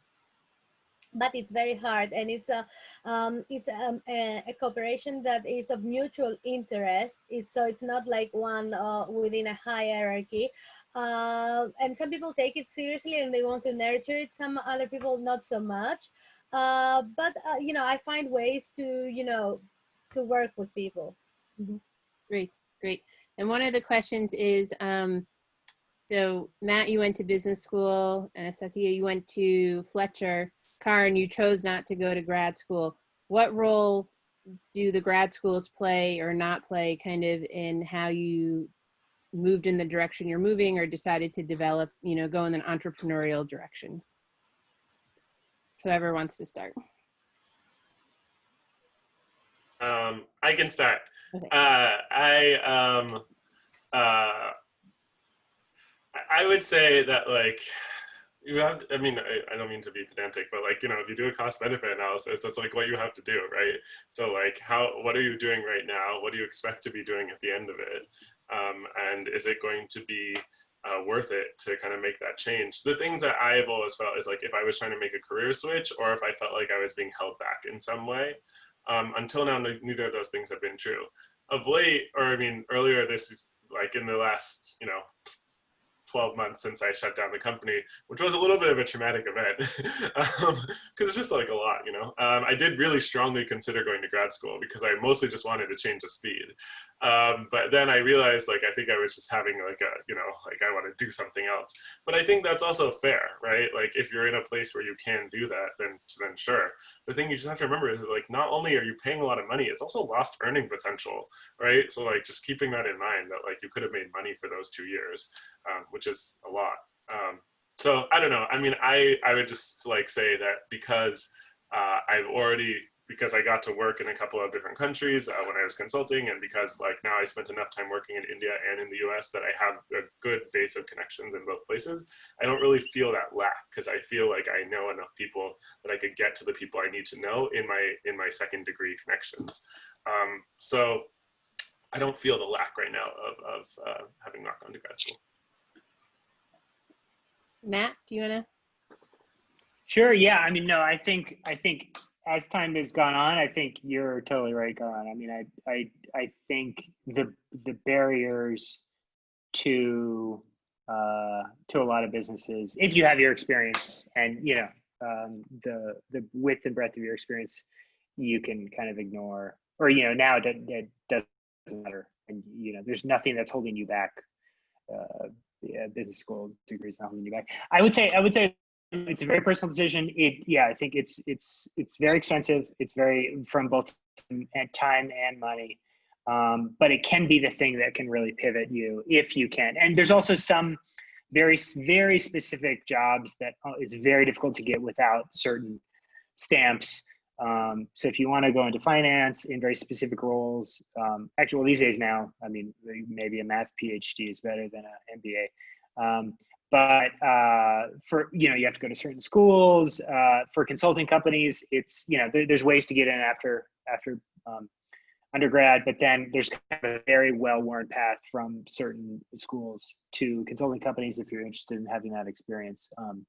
C: But it's very hard and it's a um, it's a, a, a, cooperation that is of mutual interest. It's, so it's not like one uh, within a hierarchy. Uh, and some people take it seriously and they want to nurture it. Some other people not so much. Uh, but uh, you know, I find ways to you know to work with people.
A: Mm -hmm. Great, great. And one of the questions is, um, so Matt, you went to business school, and Anastasia, you went to Fletcher, Karan, you chose not to go to grad school. What role do the grad schools play or not play kind of in how you moved in the direction you're moving or decided to develop, you know, go in an entrepreneurial direction? Whoever wants to start.
D: Um, I can start. Okay. Uh, I um, uh, I would say that like you have. To, I mean, I, I don't mean to be pedantic, but like you know, if you do a cost benefit analysis, that's like what you have to do, right? So like, how what are you doing right now? What do you expect to be doing at the end of it? Um, and is it going to be uh, worth it to kind of make that change. The things that I have always felt is like if I was trying to make a career switch or if I felt like I was being held back in some way, um, until now, neither of those things have been true. Of late, or I mean, earlier this is like in the last, you know, 12 months since I shut down the company, which was a little bit of a traumatic event because um, it's just like a lot, you know. Um, I did really strongly consider going to grad school because I mostly just wanted to change the speed. Um, but then I realized like I think I was just having like a you know like I want to do something else. But I think that's also fair, right? Like if you're in a place where you can do that, then then sure. The thing you just have to remember is like not only are you paying a lot of money, it's also lost earning potential, right? So like just keeping that in mind that like you could have made money for those two years, um, which is a lot. Um, so I don't know. I mean, I I would just like say that because uh, I've already because I got to work in a couple of different countries uh, when I was consulting, and because like now I spent enough time working in India and in the U.S. that I have a good base of connections in both places. I don't really feel that lack because I feel like I know enough people that I could get to the people I need to know in my in my second degree connections. Um, so I don't feel the lack right now of of uh, having not gone to grad school.
A: Matt, do you wanna?
B: Sure. Yeah. I mean, no. I think I think as time has gone on, I think you're totally right, Karan. I mean, I I I think the the barriers to uh, to a lot of businesses, if you have your experience and you know um, the the width and breadth of your experience, you can kind of ignore, or you know now that that doesn't matter, and you know there's nothing that's holding you back. Uh, yeah, business school degrees not holding you back. I would say I would say it's a very personal decision. It, yeah, I think it's it's it's very expensive. It's very from both time and money, um, but it can be the thing that can really pivot you if you can. And there's also some very very specific jobs that uh, it's very difficult to get without certain stamps. Um, so if you want to go into finance in very specific roles, um, actually, well, these days now, I mean, maybe a math PhD is better than an MBA. Um, but uh, for you know you have to go to certain schools uh, for consulting companies it's you know there, there's ways to get in after after um, undergrad but then there's kind of a very well worn path from certain schools to consulting companies if you're interested in having that experience um,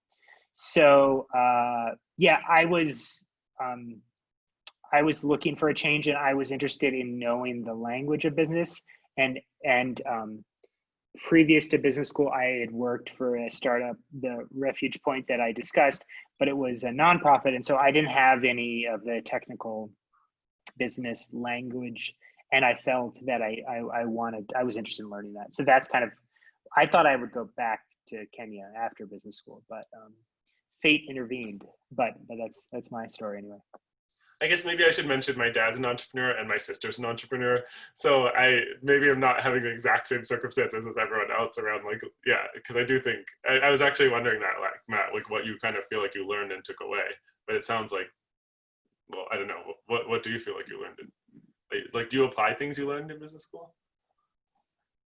B: so uh, yeah i was um, i was looking for a change and i was interested in knowing the language of business and and um, previous to business school, I had worked for a startup, the Refuge Point that I discussed, but it was a nonprofit. And so I didn't have any of the technical business language. And I felt that I, I, I wanted, I was interested in learning that. So that's kind of, I thought I would go back to Kenya after business school, but um, fate intervened. But, but that's, that's my story anyway.
D: I guess maybe I should mention my dad's an entrepreneur and my sister's an entrepreneur. So I maybe I'm not having the exact same circumstances as everyone else around like yeah, because I do think I, I, was actually wondering that like Matt, like what you kind of feel like you learned and took away. But it sounds like well, I don't know. What what do you feel like you learned? In, like do you apply things you learned in business school?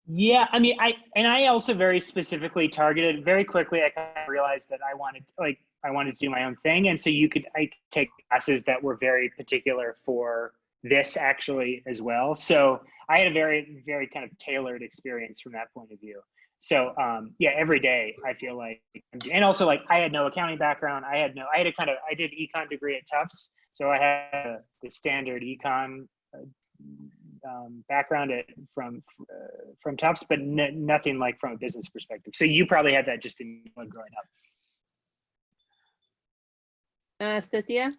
B: Yeah, I mean, I and I also very specifically targeted very quickly. I kind of realized that I wanted like I wanted to do my own thing. And so you could I could take classes that were very particular for this actually as well. So I had a very, very kind of tailored experience from that point of view. So um, yeah, every day I feel like, and also like I had no accounting background. I had no, I had a kind of, I did econ degree at Tufts. So I had the standard econ uh, um, background at, from uh, from Tufts, but nothing like from a business perspective. So you probably had that just in growing up.
A: Anastasia?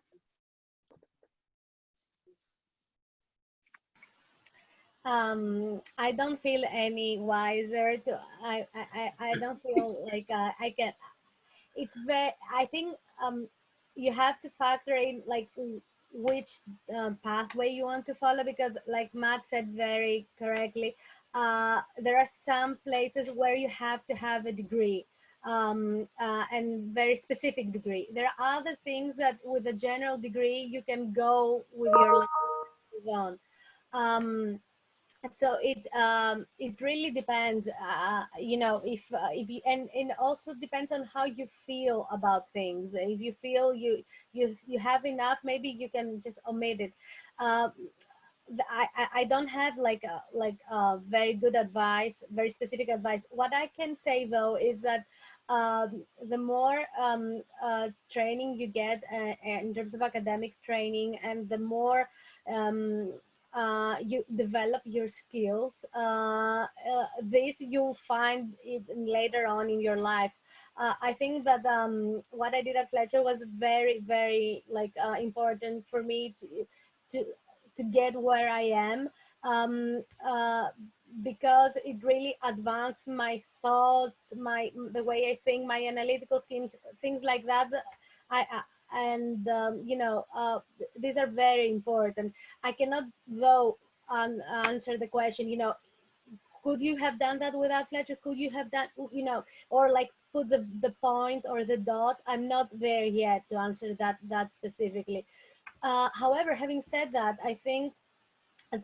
C: Um, I don't feel any wiser. To I I I don't feel like uh, I can. It's very. I think um, you have to factor in like which uh, pathway you want to follow because, like Matt said very correctly, uh, there are some places where you have to have a degree um, uh, and very specific degree. There are other things that with a general degree, you can go with your on. Um, so it um, it really depends, uh, you know, if uh, if you and it also depends on how you feel about things. If you feel you you you have enough, maybe you can just omit it. Um, I, I don't have like a, like a very good advice, very specific advice. What I can say though is that um, the more um, uh, training you get uh, in terms of academic training and the more um, uh, you develop your skills. Uh, uh, this you'll find it later on in your life. Uh, I think that um, what I did at Fletcher was very, very like uh, important for me to, to to get where I am um, uh, because it really advanced my thoughts, my the way I think, my analytical schemes, things like that. I, I and um, you know uh, these are very important. I cannot though um, answer the question. You know, could you have done that without Fletcher? Could you have done you know or like put the the point or the dot? I'm not there yet to answer that that specifically. Uh, however, having said that, I think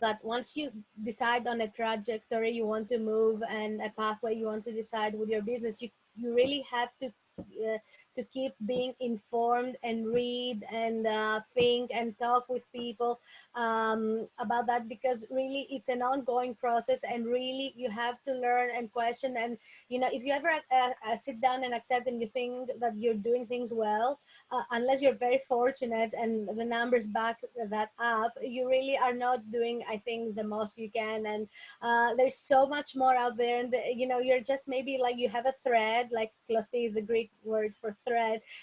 C: that once you decide on a trajectory you want to move and a pathway you want to decide with your business, you, you really have to uh, to keep being informed and read and uh, think and talk with people um, about that because really it's an ongoing process and really you have to learn and question and you know if you ever uh, uh, sit down and accept and you think that you're doing things well uh, unless you're very fortunate and the numbers back that up you really are not doing i think the most you can. And uh, there's so much more out there and you know you're just maybe like you have a thread like klosti is the greek word for thread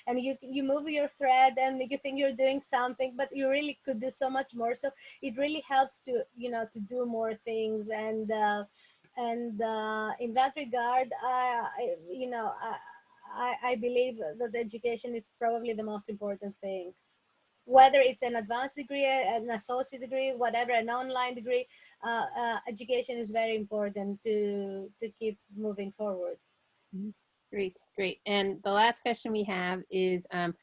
C: and you you move your thread and you think you're doing something but you really could do so much more. So it really helps to you know to do more things. And uh, and uh, in that regard I, I you know I, I believe that education is probably the most important thing. Whether it's an advanced degree an associate degree whatever an online degree uh, uh, education is very important to to keep moving forward.
A: Mm -hmm. Great, great. And the last question we have is, um,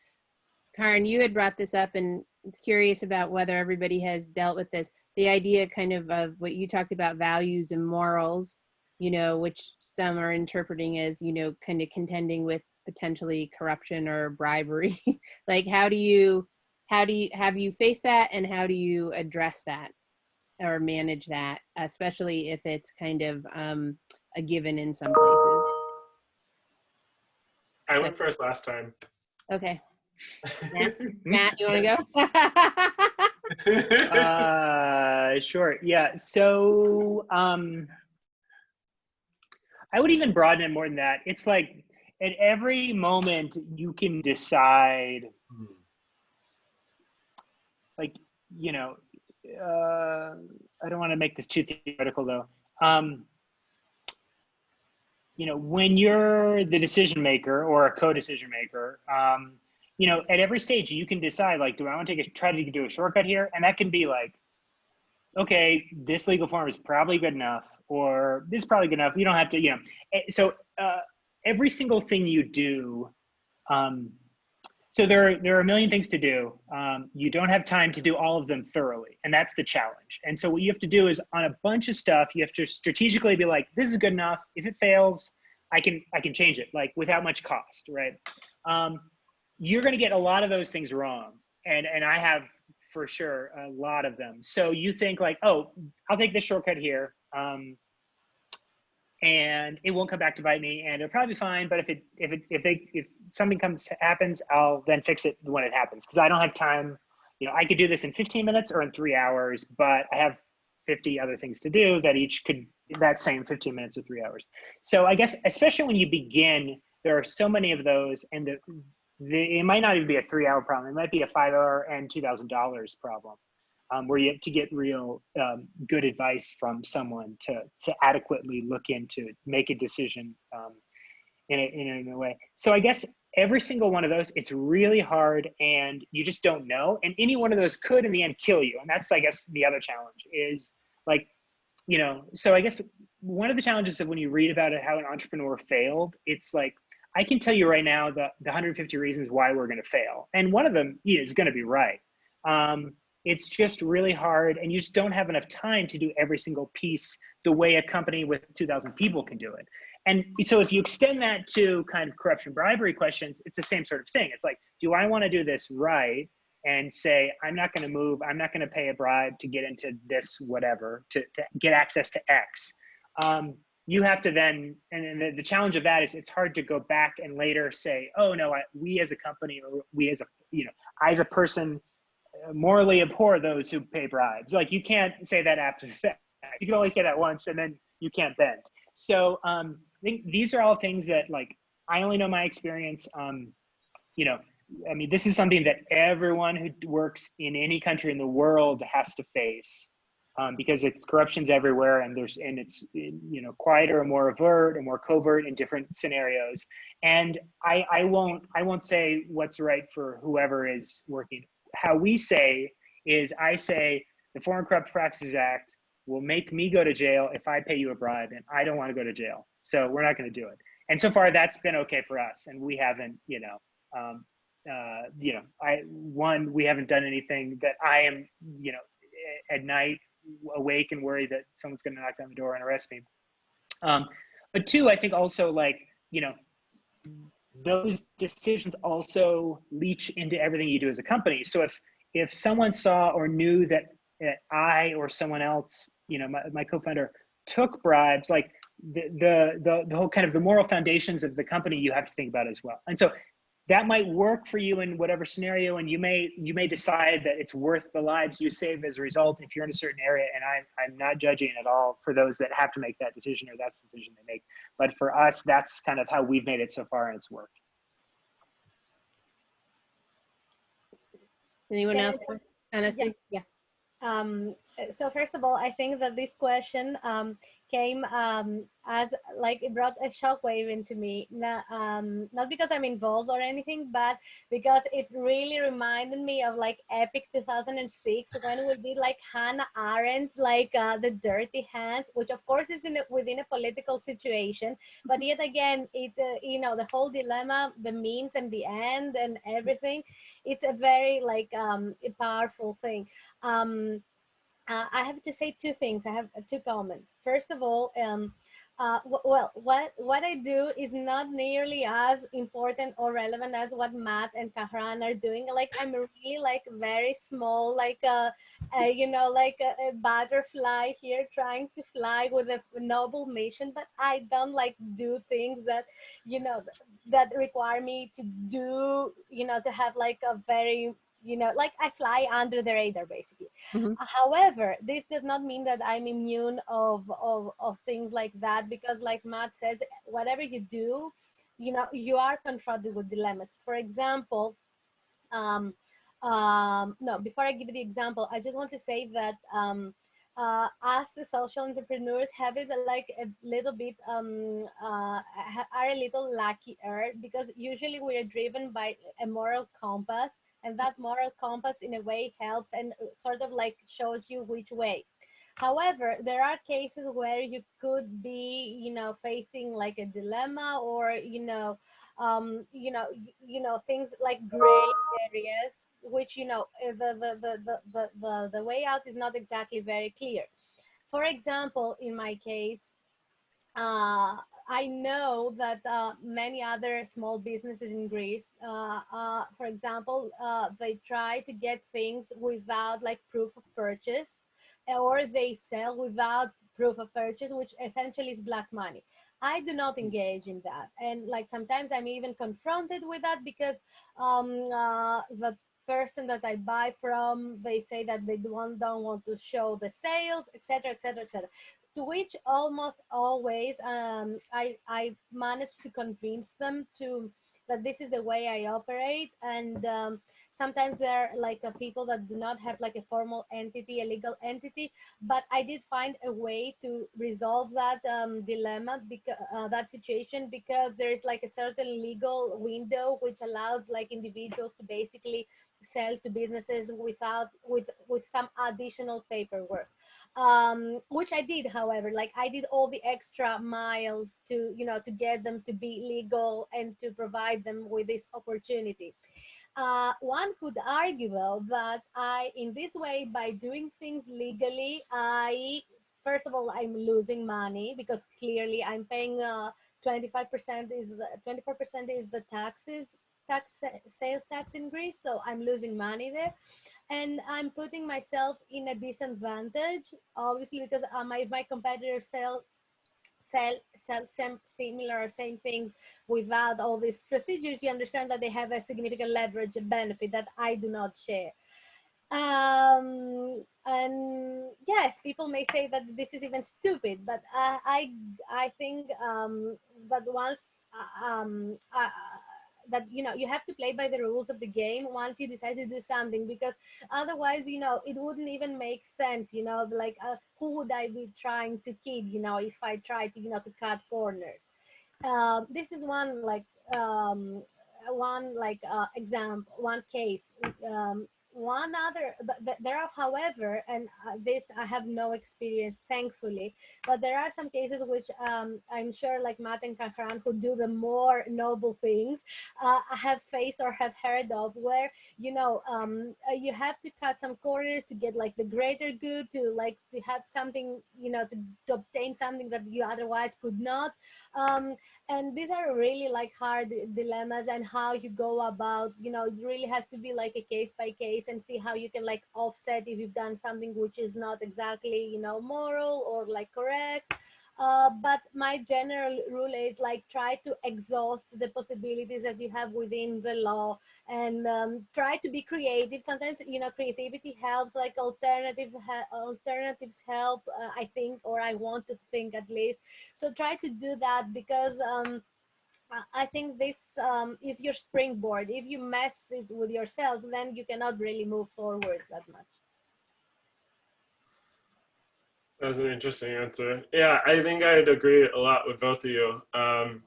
A: Karan, you had brought this up and curious about whether everybody has dealt with this. The idea kind of of what you talked about values and morals, you know, which some are interpreting as, you know, kind of contending with potentially corruption or bribery. like how do you, how do you, have you faced that and how do you address that or manage that, especially if it's kind of um, a given in some places?
D: I went first last time.
A: Okay. Matt, Matt you want to
B: go? uh, sure. Yeah. So um, I would even broaden it more than that. It's like at every moment you can decide, like, you know, uh, I don't want to make this too theoretical though. Um, you know, when you're the decision maker or a co-decision maker, um, you know, at every stage you can decide like, do I want to take a try to do a shortcut here? And that can be like, okay, this legal form is probably good enough, or this is probably good enough. You don't have to, you know. Eh, so uh, every single thing you do, um, so there are, there are a million things to do. Um, you don't have time to do all of them thoroughly, and that's the challenge. And so what you have to do is on a bunch of stuff, you have to strategically be like, this is good enough. If it fails, I can I can change it like without much cost, right? Um, you're going to get a lot of those things wrong, and and I have for sure a lot of them. So you think like, oh, I'll take this shortcut here. Um, and it won't come back to bite me and it'll probably be fine but if it if it if they if something comes happens i'll then fix it when it happens because i don't have time. You know i could do this in 15 minutes or in three hours but i have 50 other things to do that each could that same 15 minutes or three hours. So i guess especially when you begin there are so many of those and the, the it might not even be a three hour problem it might be a five hour and two thousand dollars problem um, where you have to get real um, good advice from someone to, to adequately look into make a decision um, in, a, in a way. So I guess every single one of those, it's really hard and you just don't know. And any one of those could in the end kill you. And that's, I guess, the other challenge is like, you know, so I guess one of the challenges of when you read about it, how an entrepreneur failed, it's like, I can tell you right now the, the 150 reasons why we're going to fail. And one of them is going to be right. Um, it's just really hard and you just don't have enough time to do every single piece the way a company with 2000 people can do it. And so if you extend that to kind of corruption bribery questions it's the same sort of thing. It's like do i want to do this right and say i'm not going to move i'm not going to pay a bribe to get into this whatever to, to get access to x? Um, you have to then and the, the, challenge of that is it's hard to go back and later say oh no I, we as a company or we as a you know i as a person morally abhor those who pay bribes. Like you can't say that after the fact. You can only say that once and then you can't bend. So um, I think these are all things that like, I only know my experience. Um, you know, I mean, this is something that everyone who works in any country in the world has to face um, because it's corruption's everywhere and there's and it's you know quieter and more overt and more covert in different scenarios. And I I won't I won't say what's right for whoever is working. How we say is I say the Foreign Corrupt Practices Act will make me go to jail if I pay you a bribe and I don't want to go to jail. So we're not going to do it. And so far that's been okay for us. And we haven't, you know, um, uh, you know, I, one, we haven't done anything that I am, you know, at night awake and worried that someone's going to knock down the door and arrest me. Um, but two, I think also like, you know, those decisions also leach into everything you do as a company. So if, if someone saw or knew that, I or someone else you know, my, my co-founder took bribes, like the, the, the, the whole kind of the moral foundations of the company you have to think about as well. And so that might work for you in whatever scenario and you may you may decide that it's worth the lives you save as a result if you're in a certain area and i'm i'm not judging at all for those that have to make that decision or that's the decision they make. But for us that's kind of how we've made it so far and it's worked.
A: Anyone else? Anastasia?
C: yeah. Um, so first of all, I think that this question um, came um, as like it brought a shockwave into me. Not, um, not because I'm involved or anything, but because it really reminded me of like Epic 2006 when we did like Hannah Arendt's like uh, the Dirty Hands, which of course is in a, within a political situation, but yet again, it uh, you know the whole dilemma, the means and the end and everything. It's a very like um, powerful thing. Um, uh, I have to say two things. I have uh, two comments. First of all, um, uh, well, what what I do is not nearly as important or relevant as what Matt and Karan are doing. Like I'm really like very small, like a, a you know, like a, a, butterfly here trying to fly with a noble mission. But I don't like do things that, you know, that require me to do, you know, to have like a very you know like i fly under the radar basically mm-hmm. however this does not mean that i'm immune of, of of things like that because like matt says whatever you do you know you are confronted with dilemmas for example um um no before i give you the example i just want to say that um uh, as social entrepreneurs have it like a little bit um, uh, are a little luckier because usually we are driven by a moral compass and that moral compass in a way helps and uh, sort of like shows you which way. However there are cases where you could be you know facing like a dilemma or you know um you know you know things like gray areas which you know uh, the the the the the, the, the way out is not exactly very clear. For example in my case uh, I know that uh, many other small businesses in Greece, uh, uh, for example, uh, they try to get things without like proof of purchase, or they sell without proof of purchase, which essentially is black money. I do not engage in that, and like sometimes I'm even confronted with that because um, uh, the person that I buy from, they say that they don't, don't want to show the sales, etc., etc., etc to which almost always um, I, I managed to convince them to that this is the way I operate. And um, sometimes there are like uh, people that do not have like a formal entity, a legal entity, but I did find a way to resolve that um, dilemma, because uh, that situation, because there is like a certain legal window which allows like individuals to basically sell to businesses without with with some additional paperwork um, which I did, however, like I did all the extra miles to, you know, to get them to be legal and to provide them with this opportunity. Uh, one could argue though that I, in this way, by doing things legally, I, first of all, I'm losing money because clearly I'm paying 25% uh, is the 24% is the taxes, tax sales tax in Greece. So I'm losing money there and I'm putting myself in a disadvantage, obviously, because uh, my, my competitors sell sell sell some similar or same things without all these procedures. You understand that they have a significant leverage benefit that I do not share. um, and yes, people may say that this is even stupid, but uh, I I think um, that once uh, um, uh, that you know you have to play by the rules of the game once you decide to do something because otherwise you know it wouldn't even make sense you know like uh, who would i be trying to kid you know if i try to you know to cut corners. Um, this is one like um, one like uh, example one case um, one other but there are however and uh, this i have no experience thankfully but there are some cases which um, i'm sure like matt and karan who do the more noble things uh, I have faced or have heard of where you know um, uh, you have to cut some corners to get like the greater good to like to have something you know to obtain something that you otherwise could not um, and these are really like hard dilemmas and how you go about you know it really has to be like a case by case and see how you can like offset if you've done something which is not exactly you know moral or like correct uh, but my general rule is like try to exhaust the possibilities that you have within the law and um, try to be creative. Sometimes, you know, creativity helps like alternative alternatives help, uh, I think, or I want to think at least. So try to do that because um, I think this um, is your springboard. If you mess it with yourself, then you cannot really move forward that much.
D: That's an interesting answer. Yeah, I think I'd agree a lot with both of you. Um,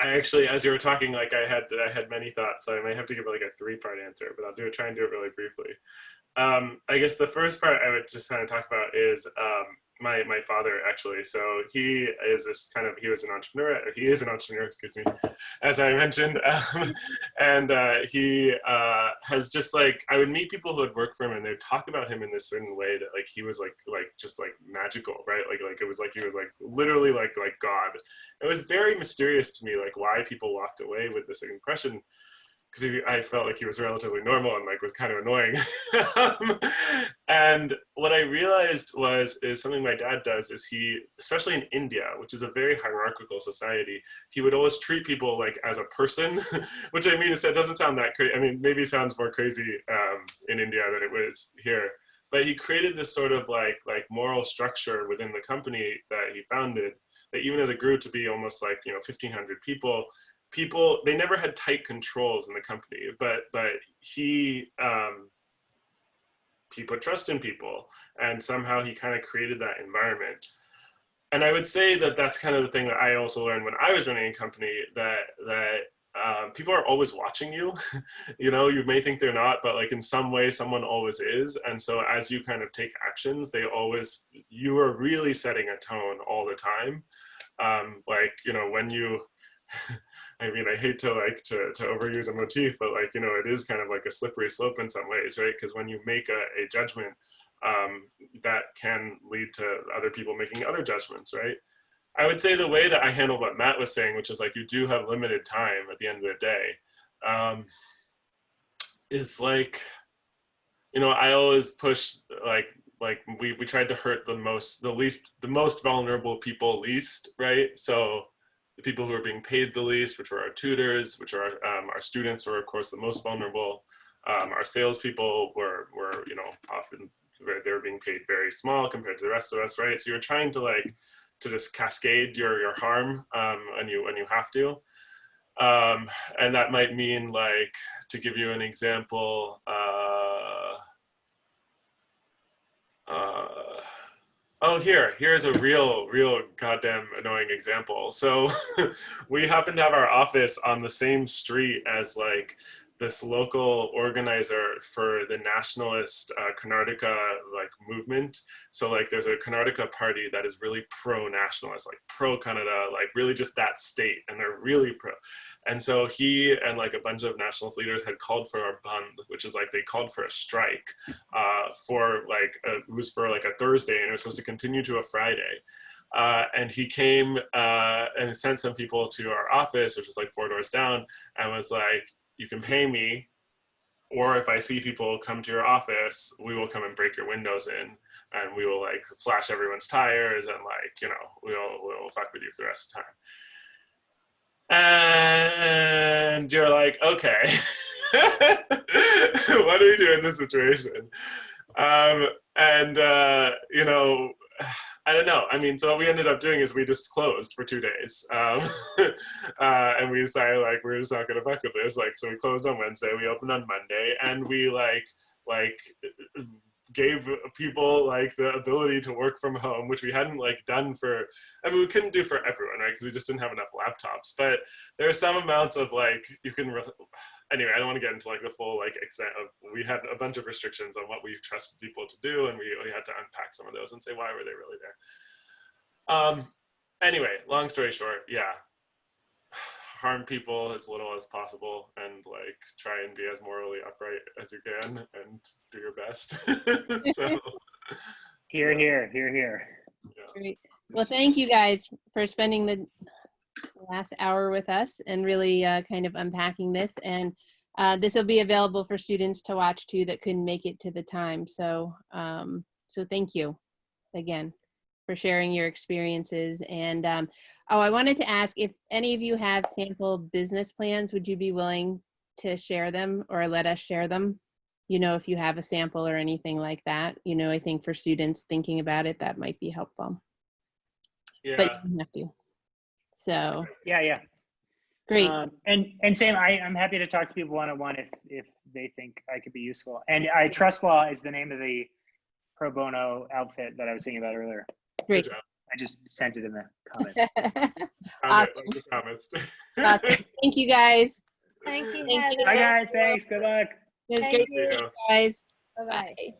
D: I actually, as you were talking, like I had, I had many thoughts, so I might have to give like a three-part answer, but I'll do try and do it really briefly. Um, I guess the first part I would just kind of talk about is um, my my father actually. So he is this kind of he was an entrepreneur. he is an entrepreneur, excuse me, as I mentioned, um, and uh, he uh, has just like I would meet people who would work for him, and they'd talk about him in this certain way that like he was like like just like magical, right? Like like it was like he was like literally like like God. It was very mysterious to me, like why people walked away with this impression because I felt like he was relatively normal and like was kind of annoying. um, and what I realized was is something my dad does is he, especially in India, which is a very hierarchical society, he would always treat people like as a person, which I mean, it doesn't sound that crazy. I mean, maybe sounds more crazy um, in India than it was here. But he created this sort of like like moral structure within the company that he founded that even as it grew to be almost like you know 1500 people people they never had tight controls in the company but but he um he put trust in people and somehow he kind of created that environment. And i would say that that's kind of the thing that i also learned when i was running a company that that um, people are always watching you. You know you may think they're not but like in some way someone always is. And so as you kind of take actions they always you are really setting a tone all the time. Um, like you know when you I mean, I hate to like to, to overuse a motif, but like, you know, it is kind of like a slippery slope in some ways, right? Because when you make a, a judgment, um, that can lead to other people making other judgments, right? I would say the way that I handle what Matt was saying, which is like, you do have limited time at the end of the day, um, is like, you know, I always push like, like we, we tried to hurt the most, the least, the most vulnerable people least, right? So the people who are being paid the least, which are our tutors, which are um, our students, who are of course the most vulnerable. Um, our salespeople were, were, you know, often they're being paid very small compared to the rest of us, right? So you're trying to like to just cascade your your harm, um, and you and you have to. Um, and that might mean like to give you an example. Uh, uh, Oh, here, here's a real, real goddamn annoying example. So we happen to have our office on the same street as like this local organizer for the nationalist uh, Karnataka like movement. So like there's a Karnataka party that is really pro-nationalist, like pro-Kannada, like really just that state, and they're really pro. And so he and like a bunch of nationalist leaders had called for a bandh, which is like they called for a strike uh, for like a, it was for like a Thursday, and it was supposed to continue to a Friday. Uh, and he came uh, and sent some people to our office, which was like four doors down, and was like, you can pay me or if I see people come to your office, we will come and break your windows in and we will like slash everyone's tires and like, you know, we'll, we'll fuck with you for the rest of the time. And you're like, okay. what do we do in this situation? Um, and uh, you know, I don't know. I mean, so what we ended up doing is we just closed for two days, um, uh, and we decided like we're just not gonna fuck with this. Like, so we closed on Wednesday, we opened on Monday, and we like like gave people like the ability to work from home, which we hadn't like done for. I mean, we couldn't do for everyone, right? Because we just didn't have enough laptops. But there are some amounts of like you can. Anyway, I don't want to get into like the full like extent of. We had a bunch of restrictions on what we trusted people to do, and we we had to unpack some of those and say why were they really there. Um. Anyway, long story short, yeah, harm people as little as possible and like try and be as morally upright as you can and do your best so
B: Here, here, here, here.
A: Great. Well, thank you guys for spending the last hour with us and really uh, kind of unpacking this. And uh, this will be available for students to watch too that couldn't make it to the time. So, um, so thank you again for sharing your experiences. And um, oh, I wanted to ask if any of you have sample business plans, would you be willing to share them or let us share them? You know, if you have a sample or anything like that, you know, I think for students thinking about it, that might be helpful,
D: yeah
A: but you have to. So
B: Yeah, yeah.
A: great.
B: Um, and and same, I, I'm happy to talk to people one on one if if they think I could be useful. And I TrustLaw is the name of the pro bono outfit that I was thinking about earlier.
A: Great.
D: Uh,
B: I just sent it in the comment.
D: Found it,
A: Awesome.
D: promised
A: Awesome. Thank you guys.
C: Thank you,
A: Thank you.
C: Heather.
B: Bye guys, thanks. Good luck.
A: It was
C: Thank
A: great
C: you.
A: to meet you guys.
C: Bye-bye.
A: Bye.